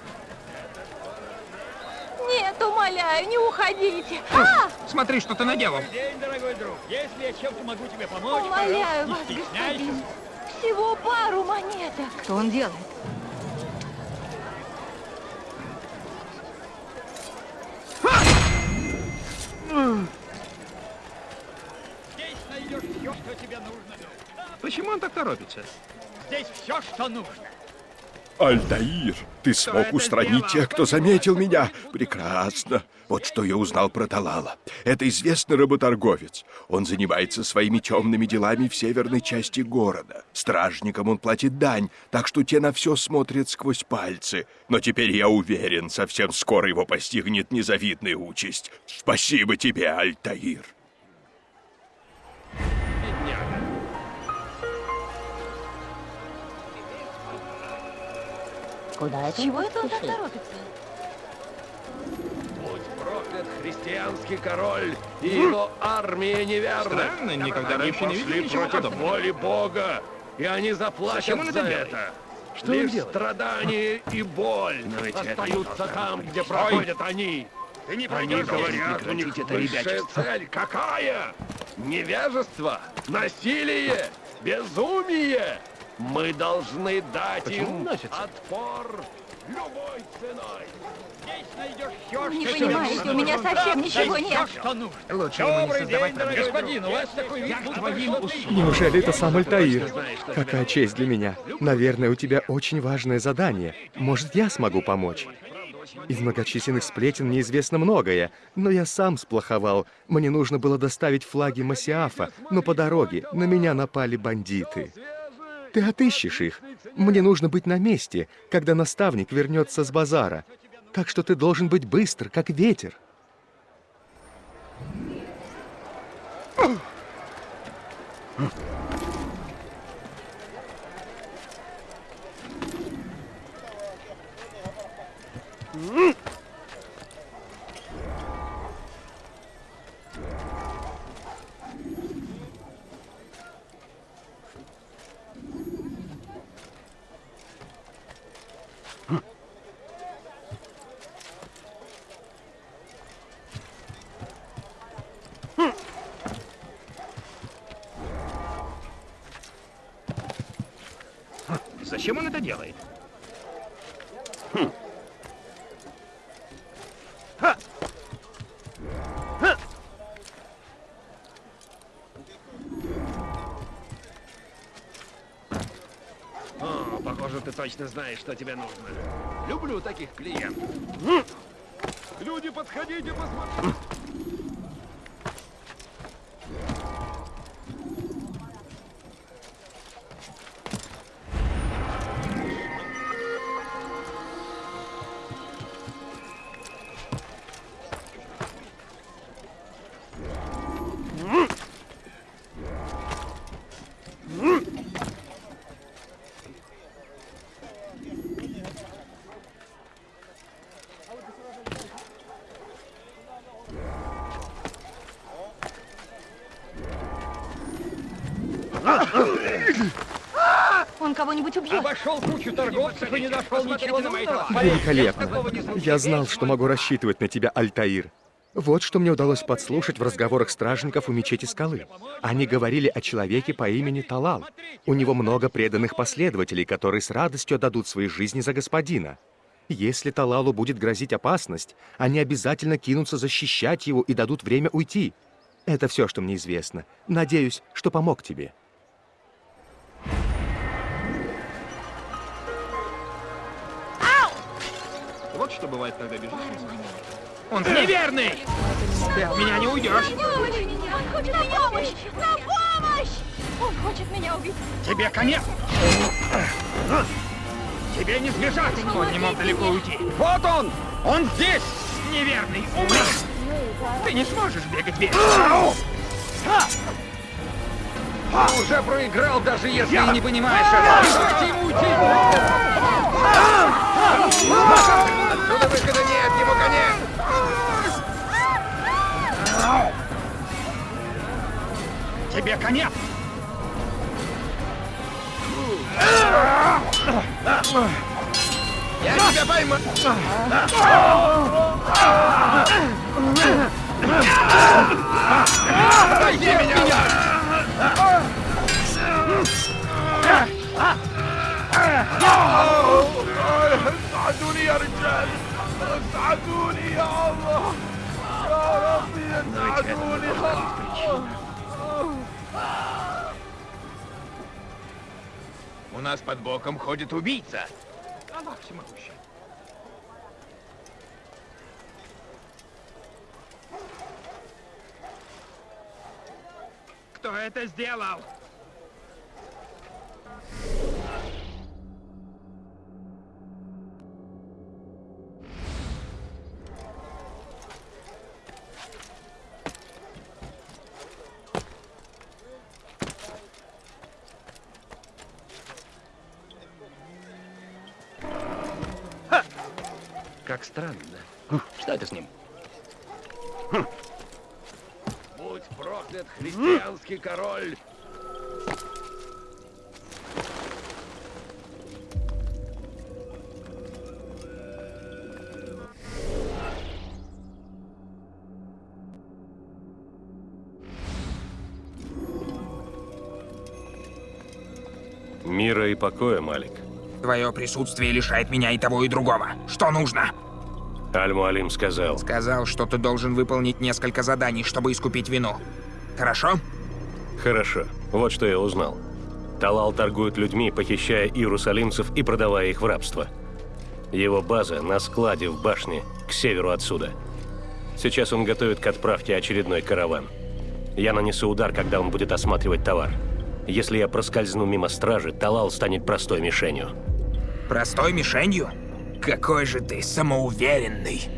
Нет, умоляю, не уходите. А! Смотри, что ты наделал. День, дорогой друг. Если я чем-то могу тебе помочь, Умоляю пожалуйста, вас, господин. Всего пару монеток. Что он делает? Здесь найдешь все, что тебе нужно. Почему он так торопится? Здесь все, что нужно. Альтаир, ты смог устранить тех, кто заметил меня. Прекрасно. Вот что я узнал про Талала. Это известный работорговец. Он занимается своими темными делами в северной части города. Стражникам он платит дань, так что те на все смотрят сквозь пальцы. Но теперь я уверен, совсем скоро его постигнет незавидная участь. Спасибо тебе, Альтаир. Куда это Чего это он так торопится? Будь проклят христианский король и его армия неверных. Странно, никогда они раньше не видел пошли ничего против подобного. воли Бога, и они заплатят Зачем он за это делает? это. Что Лишь страдания и боль Но ведь это остаются там, где проходят они. Ты не Они говорят, у них это высшая ребячество. цель какая? Невежество, насилие, безумие. Мы должны дать им отпор любой ценой. Здесь найдешь все, Не что понимаете, у меня совсем ничего нет. что нужно. Лучше ему не Добрый создавать день, господин, у вас такой вид, будто твоим услугам. Неужели это сам Альтаир? Какая честь для меня. Наверное, у тебя очень важное задание. Может, я смогу помочь? Из многочисленных сплетен мне известно многое, но я сам сплоховал. Мне нужно было доставить флаги Масиафа, но по дороге на меня напали бандиты. Ты отыщешь их. Мне нужно быть на месте, когда наставник вернется с базара. Так что ты должен быть быстр, как ветер. Зачем точно знаешь, что тебе нужно. Люблю таких клиентов. Люди, подходите, посмотрите. Он кого-нибудь убьет. Обошел кучу торговцев и не нашел ничего нужного. Великолепно. Я знал, что могу рассчитывать на тебя, Альтаир. Вот что мне удалось подслушать в разговорах стражников у мечети скалы. Они говорили о человеке по имени Талал. У него много преданных последователей, которые с радостью отдадут свои жизни за господина. Если Талалу будет грозить опасность, они обязательно кинутся защищать его и дадут время уйти. Это все, что мне известно. Надеюсь, что помог тебе. Что бывает, когда бежишь. Он неверный! Ты от меня не уйдешь. Он хочет на помощь! На помощь! Он хочет меня убить. Тебе конец! Тебе не сбежать! Он не мог далеко уйти. Вот он! Он здесь! Неверный! Умри! Ты не сможешь бегать вечно! Ты уже проиграл, даже если и не понимаешь этого. Дайте ему уйти! Отсюда выхода нет, ему конец! Тебе конец! Я тебя пойму! Пойди меня! Duniya يا رجال ساعدوني يا الله يا ربي ساعدوني У нас под боком ходит убийца. всемогущий. Кто это сделал? Странно. Что это с ним? Будь проклят христианский король! Мира и покоя, Малик. Твое присутствие лишает меня и того, и другого. Что нужно? Аль-Муалим сказал. Сказал, что ты должен выполнить несколько заданий, чтобы искупить вину. Хорошо? Хорошо. Вот что я узнал. Талал торгует людьми, похищая иерусалимцев и продавая их в рабство. Его база на складе в башне, к северу отсюда. Сейчас он готовит к отправке очередной караван. Я нанесу удар, когда он будет осматривать товар. Если я проскользну мимо стражи, Талал станет простой мишенью. Простой мишенью? Какой же ты самоуверенный.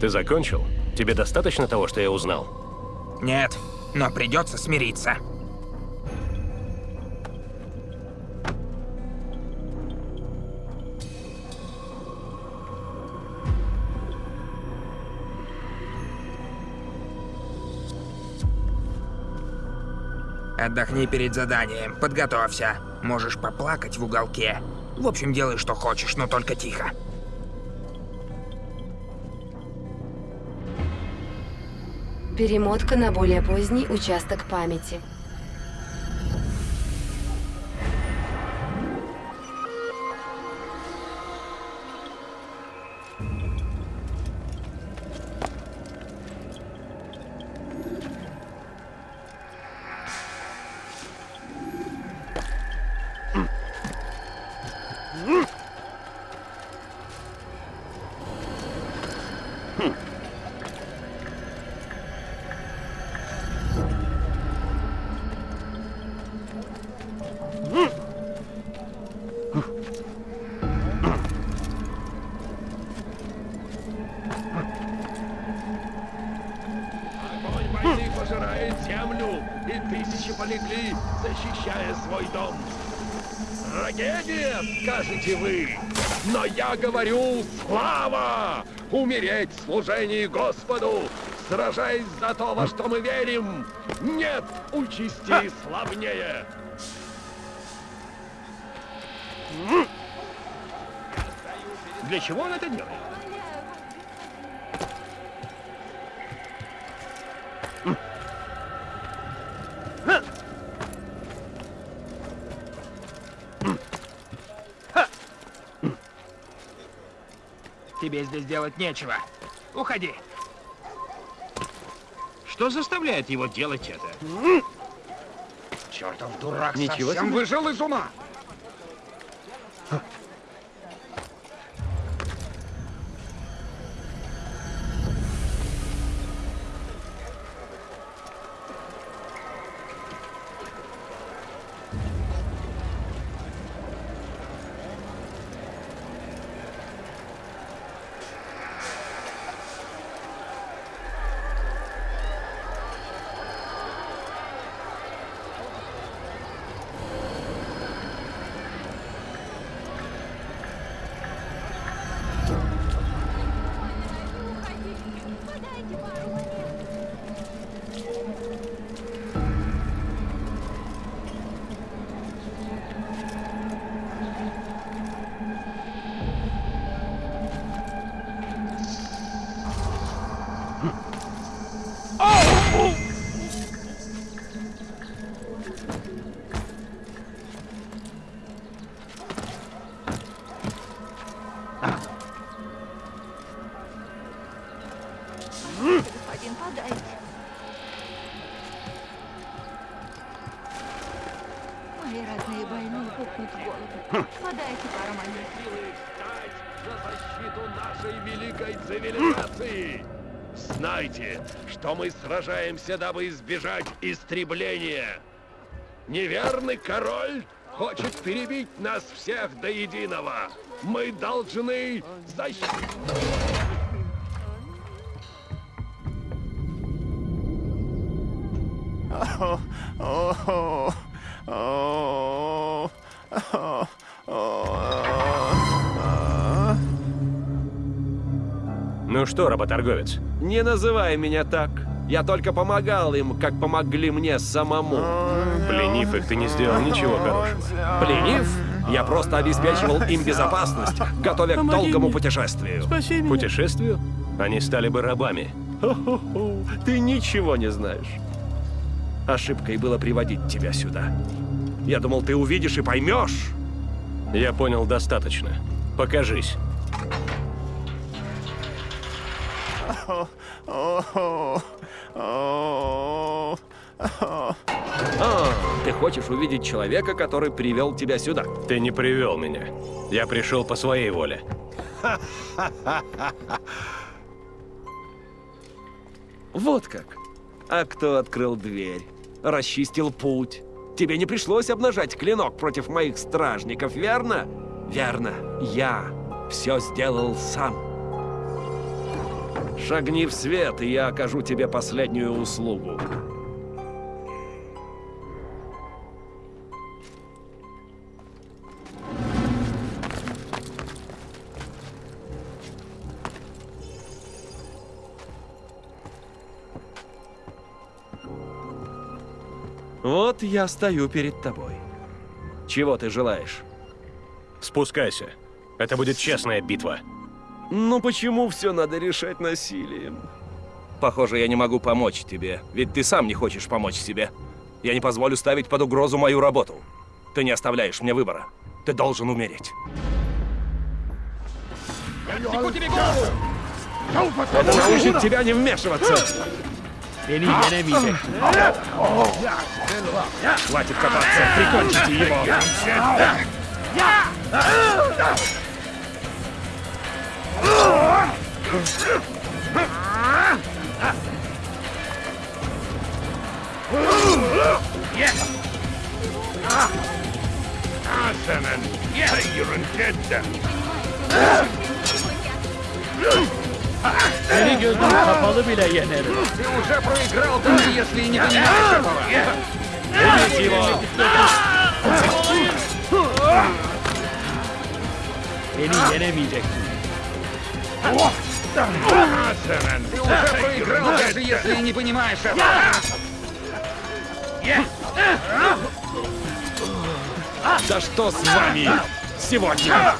Ты закончил? Тебе достаточно того, что я узнал? Нет, но придется смириться. Отдохни перед заданием, подготовься. Можешь поплакать в уголке. В общем, делай, что хочешь, но только тихо. Перемотка на более поздний участок памяти. Огонь войны пожирает землю, и тысячи полегли, защищая свой дом. Трагедия, скажете вы, но я говорю слава! Умереть в служении Господу, сражаясь за то, во что мы верим, нет участи славнее. Для чего он это делает? Тебе здесь делать нечего. Уходи. Что заставляет его делать это? Чертов дурак Ничего совсем себе. выжил из ума. Сражаемся, дабы избежать истребления. Неверный король хочет перебить нас всех до единого. Мы должны защитить... Oh, oh, oh, oh, oh. Ну что, работорговец? Не называй меня так. Я только помогал им, как помогли мне самому. Пленив их, ты не сделал ничего хорошего. Пленив? Я просто обеспечивал им безопасность, готовя к Помоги долгому мне. путешествию. Путешествию? Они стали бы рабами. Хо-хо-хо, Ты ничего не знаешь. Ошибкой было приводить тебя сюда. Я думал, ты увидишь и поймешь. Я понял достаточно. Покажись. Oh, oh, oh, oh. А, ты хочешь увидеть человека, который привел тебя сюда? Ты не привел меня. Я пришел по своей воле. (laughs) Вот как. А кто открыл дверь? Расчистил путь? Тебе не пришлось обнажать клинок против моих стражников, верно? Верно. Я все сделал сам. Шагни в свет, и я окажу тебе последнюю услугу. Вот я стою перед тобой. Чего ты желаешь? Спускайся. Это будет честная битва. Ну почему все надо решать насилием? Похоже, я не могу помочь тебе, ведь ты сам не хочешь помочь себе. Я не позволю ставить под угрозу мою работу. Ты не оставляешь мне выбора. Ты должен умереть. Отсеку тебе голову! Это научит тебя не вмешиваться. Beni yenemeyecek. Хватит копаться, прикончите его. Asenen! Hayırın cidden! Seni gözüm kapalı bile yenerim. Ты уже проиграл, даже если и не понимаешь этого. Убить его! Beni yenemeyeceksin. Ты уже проиграл, даже если не понимаешь этого. Да что с вами сегодня?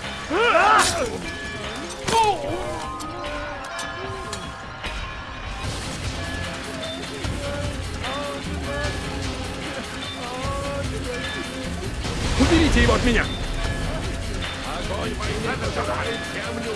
Уберите его от меня! Огонь войны разжигает землю!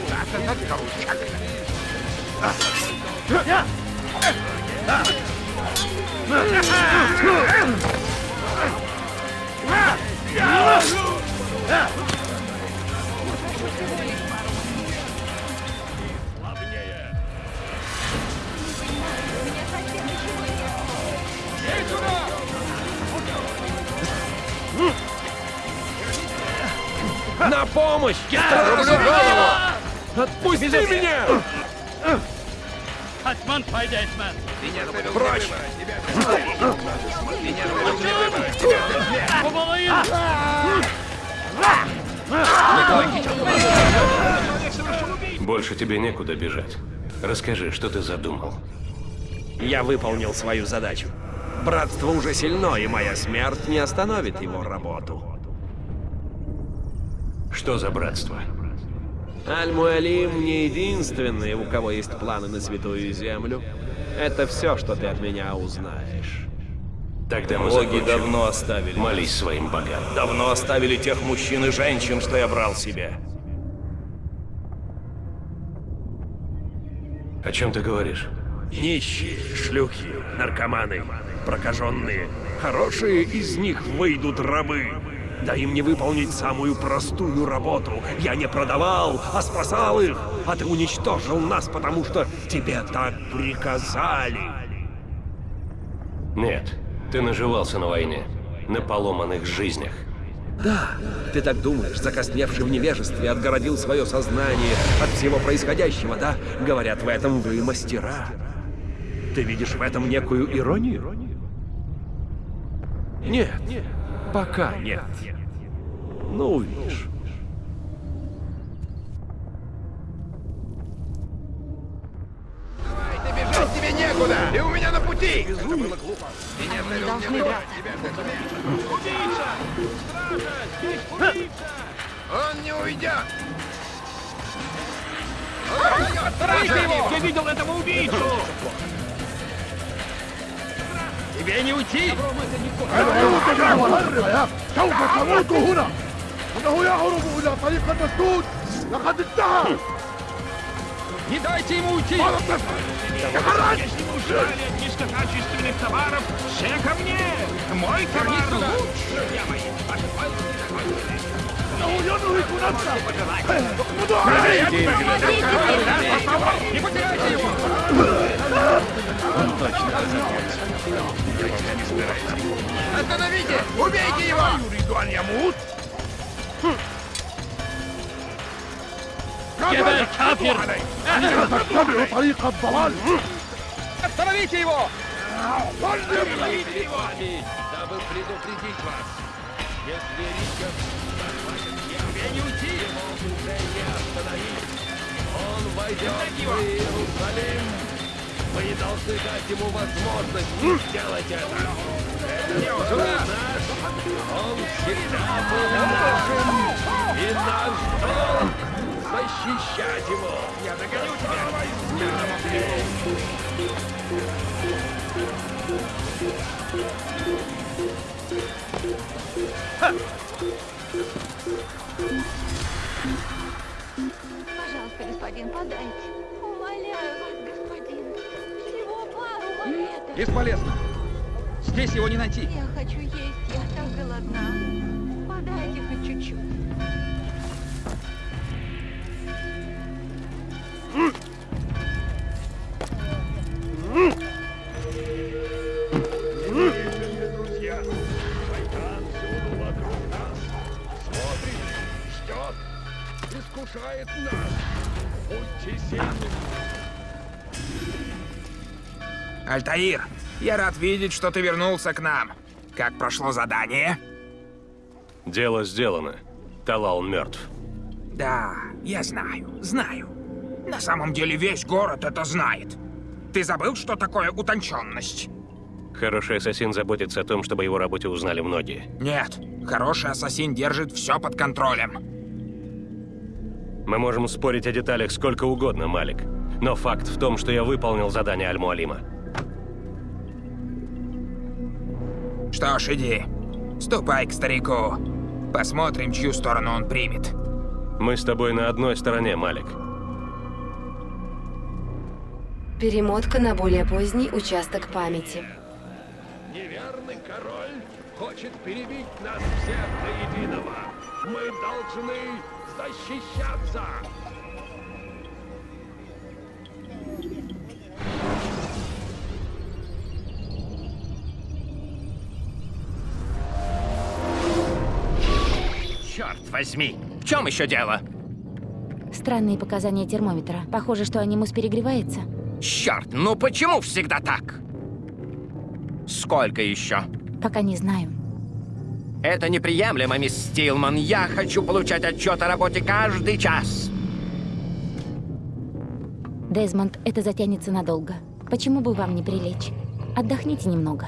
На помощь! Я рублю голову! Отпусти меня! Kaçman fayda etmez. Прочь! Больше тебе некуда бежать. Расскажи, что ты задумал. Я выполнил свою задачу. Братство уже сильно, и моя смерть не остановит его работу. Что за братство? Аль-Муалим не единственный, у кого есть планы на Святую Землю. Это все, что ты от меня узнаешь. Тогда мы Боги закончим. давно оставили. Молись своим богам. Давно оставили тех мужчин и женщин, что я брал себе. О чем ты говоришь? Нищие, шлюхи, наркоманы, прокаженные. Хорошие из них выйдут рабы. Дай мне выполнить самую простую работу. Я не продавал, а спасал их. А ты уничтожил нас, потому что тебе так приказали. Нет, ты наживался на войне, на поломанных жизнях. Да, ты так думаешь, закосневший в невежестве, отгородил свое сознание от всего происходящего, да? Говорят, в этом вы мастера. Ты видишь в этом некую иронию? Нет, пока нет. Ну, увидишь. Ты бежать тебе некуда! Ты у меня на пути! Это было глупо. Не Они должны драться. тебя Убийца! Стража! Здесь убийца! Он не уйдет! Он уйдет! Стража! Я видел этого убийцу! Тебе не уйти! Не дайте ему уйти! Если мы ушли от низкокачественных товаров, все ко мне! Мой товар лучше! Я боюсь, ваши Не потеряйте его! ينهك نفسه Не потеряйте его! Остановите! Убейте его! يريد أن يموت جبل كافر أنت تتبع طريق الضلال Остановите его! Остановите его, дабы предупредить вас. Если Ричард захватит Тебе не уйти! его уже не остановить. Он войдет в Иерусалим. Мы не должны дать ему возможность сделать это. Это наш. Он всегда был нашим. И наш долг защищать его. Я догоню тебя! Пожалуйста, господин, подайте. Бесполезно. Здесь его не найти. Я хочу есть, я так голодна. Подайте хоть чуть-чуть. Друзья, шайтан всюду вокруг нас. Смотрит, ждет, искушает нас. Будьте сильными. Альтаир, я рад видеть, что ты вернулся к нам. Как прошло задание? Дело сделано. Талал мертв. Да, я знаю, знаю. На самом деле весь город это знает. Ты забыл, что такое утонченность? Хороший ассасин заботится о том, чтобы его работе узнали многие. Нет, хороший ассасин держит все под контролем. Мы можем спорить о деталях сколько угодно, Малик. Но факт в том, что я выполнил задание Аль-Муалима. Что ж, иди. Ступай к старику. Посмотрим, чью сторону он примет. Мы с тобой на одной стороне, Малик. Перемотка на более поздний участок памяти. Неверный король хочет перебить нас всех до единого. Мы должны защищаться. Черт возьми! В чем еще дело? Странные показания термометра. Похоже, что анимус перегревается. Черт, ну почему всегда так? Сколько еще? Пока не знаю. Это неприемлемо, мисс Стилман. Я хочу получать отчет о работе каждый час. Дезмонд, это затянется надолго. Почему бы вам не прилечь? Отдохните немного.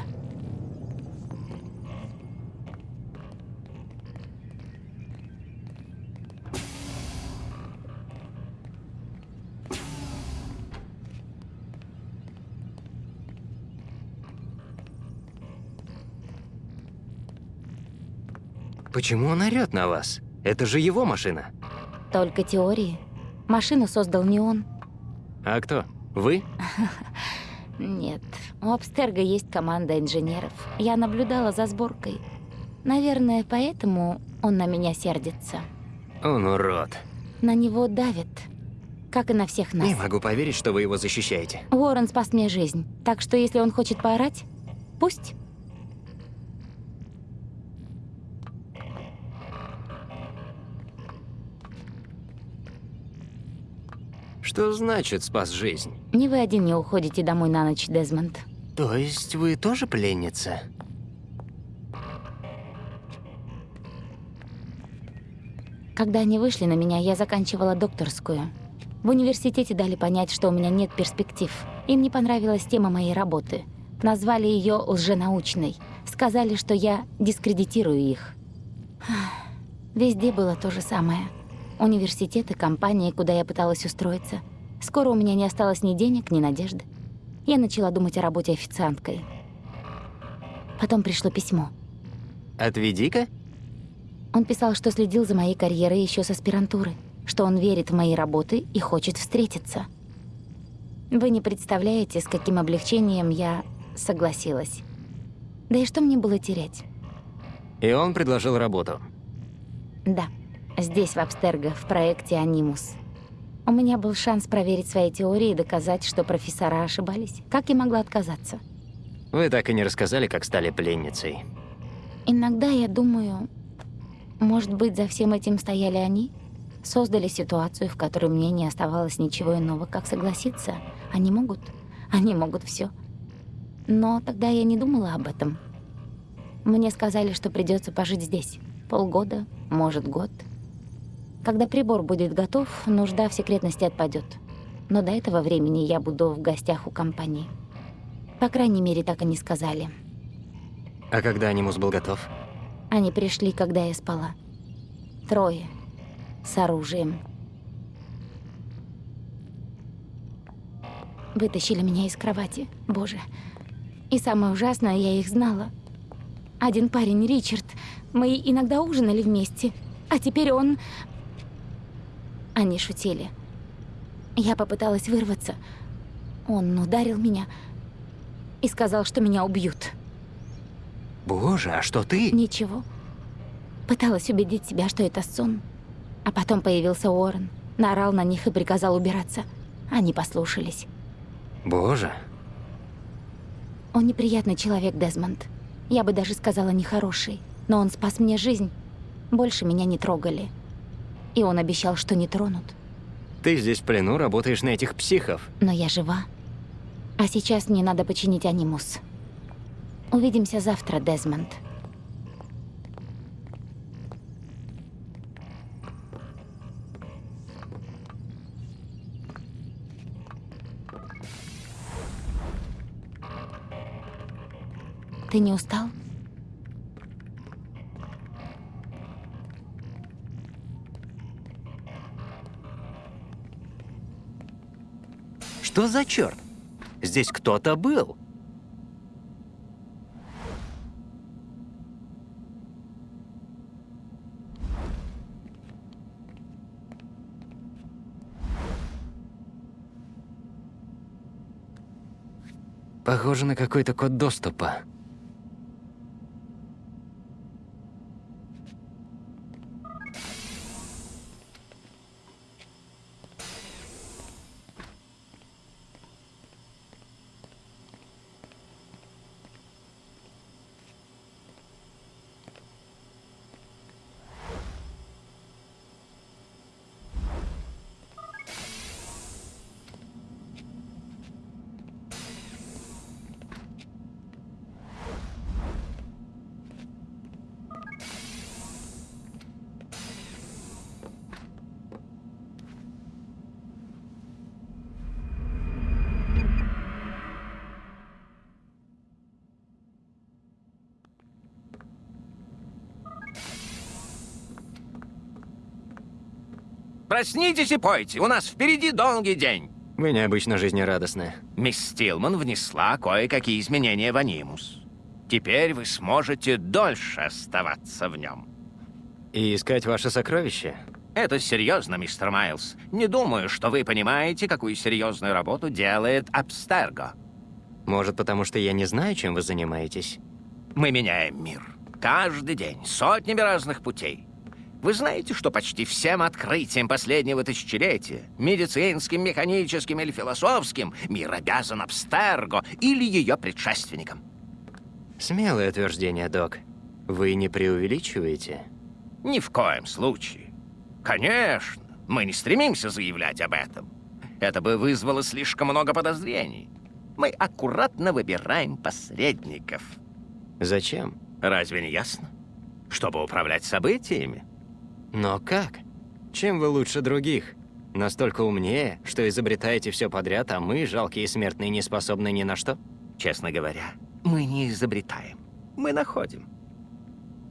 Почему он орёт на вас? Это же его машина. Только теории. Машину создал не он. А кто? Вы? (laughs) Нет. У Абстерга есть команда инженеров. Я наблюдала за сборкой. Наверное, поэтому он на меня сердится. Он урод. На него давит, как и на всех нас. Не могу поверить, что вы его защищаете. Уоррен спас мне жизнь, так что если он хочет поорать, пусть. Что значит спас жизнь? Не вы один не уходите домой на ночь, Дезмонд. То есть вы тоже пленница? Когда они вышли на меня, я заканчивала докторскую. В университете дали понять, что у меня нет перспектив. Им не понравилась тема моей работы. Назвали ее лженаучной. Сказали, что я дискредитирую их. Везде было то же самое. Университеты, компании, куда я пыталась устроиться. Скоро у меня не осталось ни денег, ни надежды. Я начала думать о работе официанткой. Потом пришло письмо. Отведи-ка. Он писал, что следил за моей карьерой еще с аспирантуры, что он верит в мои работы и хочет встретиться. Вы не представляете, с каким облегчением я согласилась. Да и что мне было терять? И он предложил работу. Да, здесь, в Абстерго, в проекте «Анимус». У меня был шанс проверить свои теории и доказать, что профессора ошибались. Как я могла отказаться? Вы так и не рассказали, как стали пленницей. Иногда я думаю, может быть, за всем этим стояли они? Создали ситуацию, в которой мне не оставалось ничего иного, как согласиться. Они могут. Они могут все. Но тогда я не думала об этом. Мне сказали, что придется пожить здесь. Полгода, может, год. Когда прибор будет готов, нужда в секретности отпадет. Но до этого времени я буду в гостях у компании. По крайней мере, так они сказали. А когда анимус был готов? Они пришли, когда я спала. Трое. С оружием. Вытащили меня из кровати. Боже. И самое ужасное, я их знала. Один парень, Ричард. Мы иногда ужинали вместе. А теперь он... Они шутили. Я попыталась вырваться. Он ударил меня и сказал, что меня убьют. Боже, а что ты? Ничего. Пыталась убедить себя, что это сон. А потом появился Уоррен, наорал на них и приказал убираться. Они послушались. Боже. Он неприятный человек, Дезмонд. Я бы даже сказала, нехороший. Но он спас мне жизнь. Больше меня не трогали. И он обещал, что не тронут. Ты здесь в плену работаешь на этих психов. Но я жива. А сейчас мне надо починить анимус. Увидимся завтра, Дезмонд. Ты не устал? Что за черт? Здесь кто-то был. Похоже на какой-то код доступа. Проснитесь и пойте, у нас впереди долгий день. Вы необычно жизнерадостны. Мисс Стилман внесла кое-какие изменения в анимус. Теперь вы сможете дольше оставаться в нем. И искать ваше сокровище? Это серьезно, мистер Майлз. Не думаю, что вы понимаете, какую серьезную работу делает Абстерго. Может, потому что я не знаю, чем вы занимаетесь? Мы меняем мир. каждый день, сотнями разных путей. Вы знаете, что почти всем открытиям последнего тысячелетия, медицинским, механическим или философским, мир обязан Абстерго или ее предшественникам? Смелое утверждение, док. Вы не преувеличиваете? Ни в коем случае. Конечно, мы не стремимся заявлять об этом. Это бы вызвало слишком много подозрений. Мы аккуратно выбираем посредников. Зачем? Разве не ясно? Чтобы управлять событиями. Но как? Чем вы лучше других? Настолько умнее, что изобретаете все подряд, а мы, жалкие смертные, не способны ни на что? Честно говоря, мы не изобретаем. Мы находим.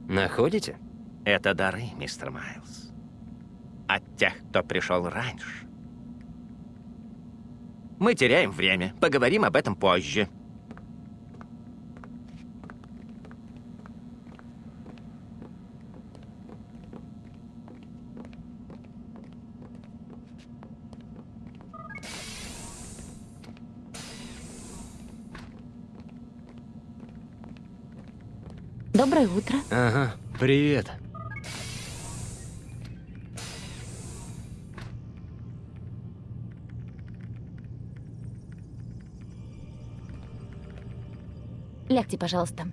Находите? Это дары, мистер Майлз. От тех, кто пришел раньше. Мы теряем время. Поговорим об этом позже. Доброе утро. Ага, привет. Лягте, пожалуйста.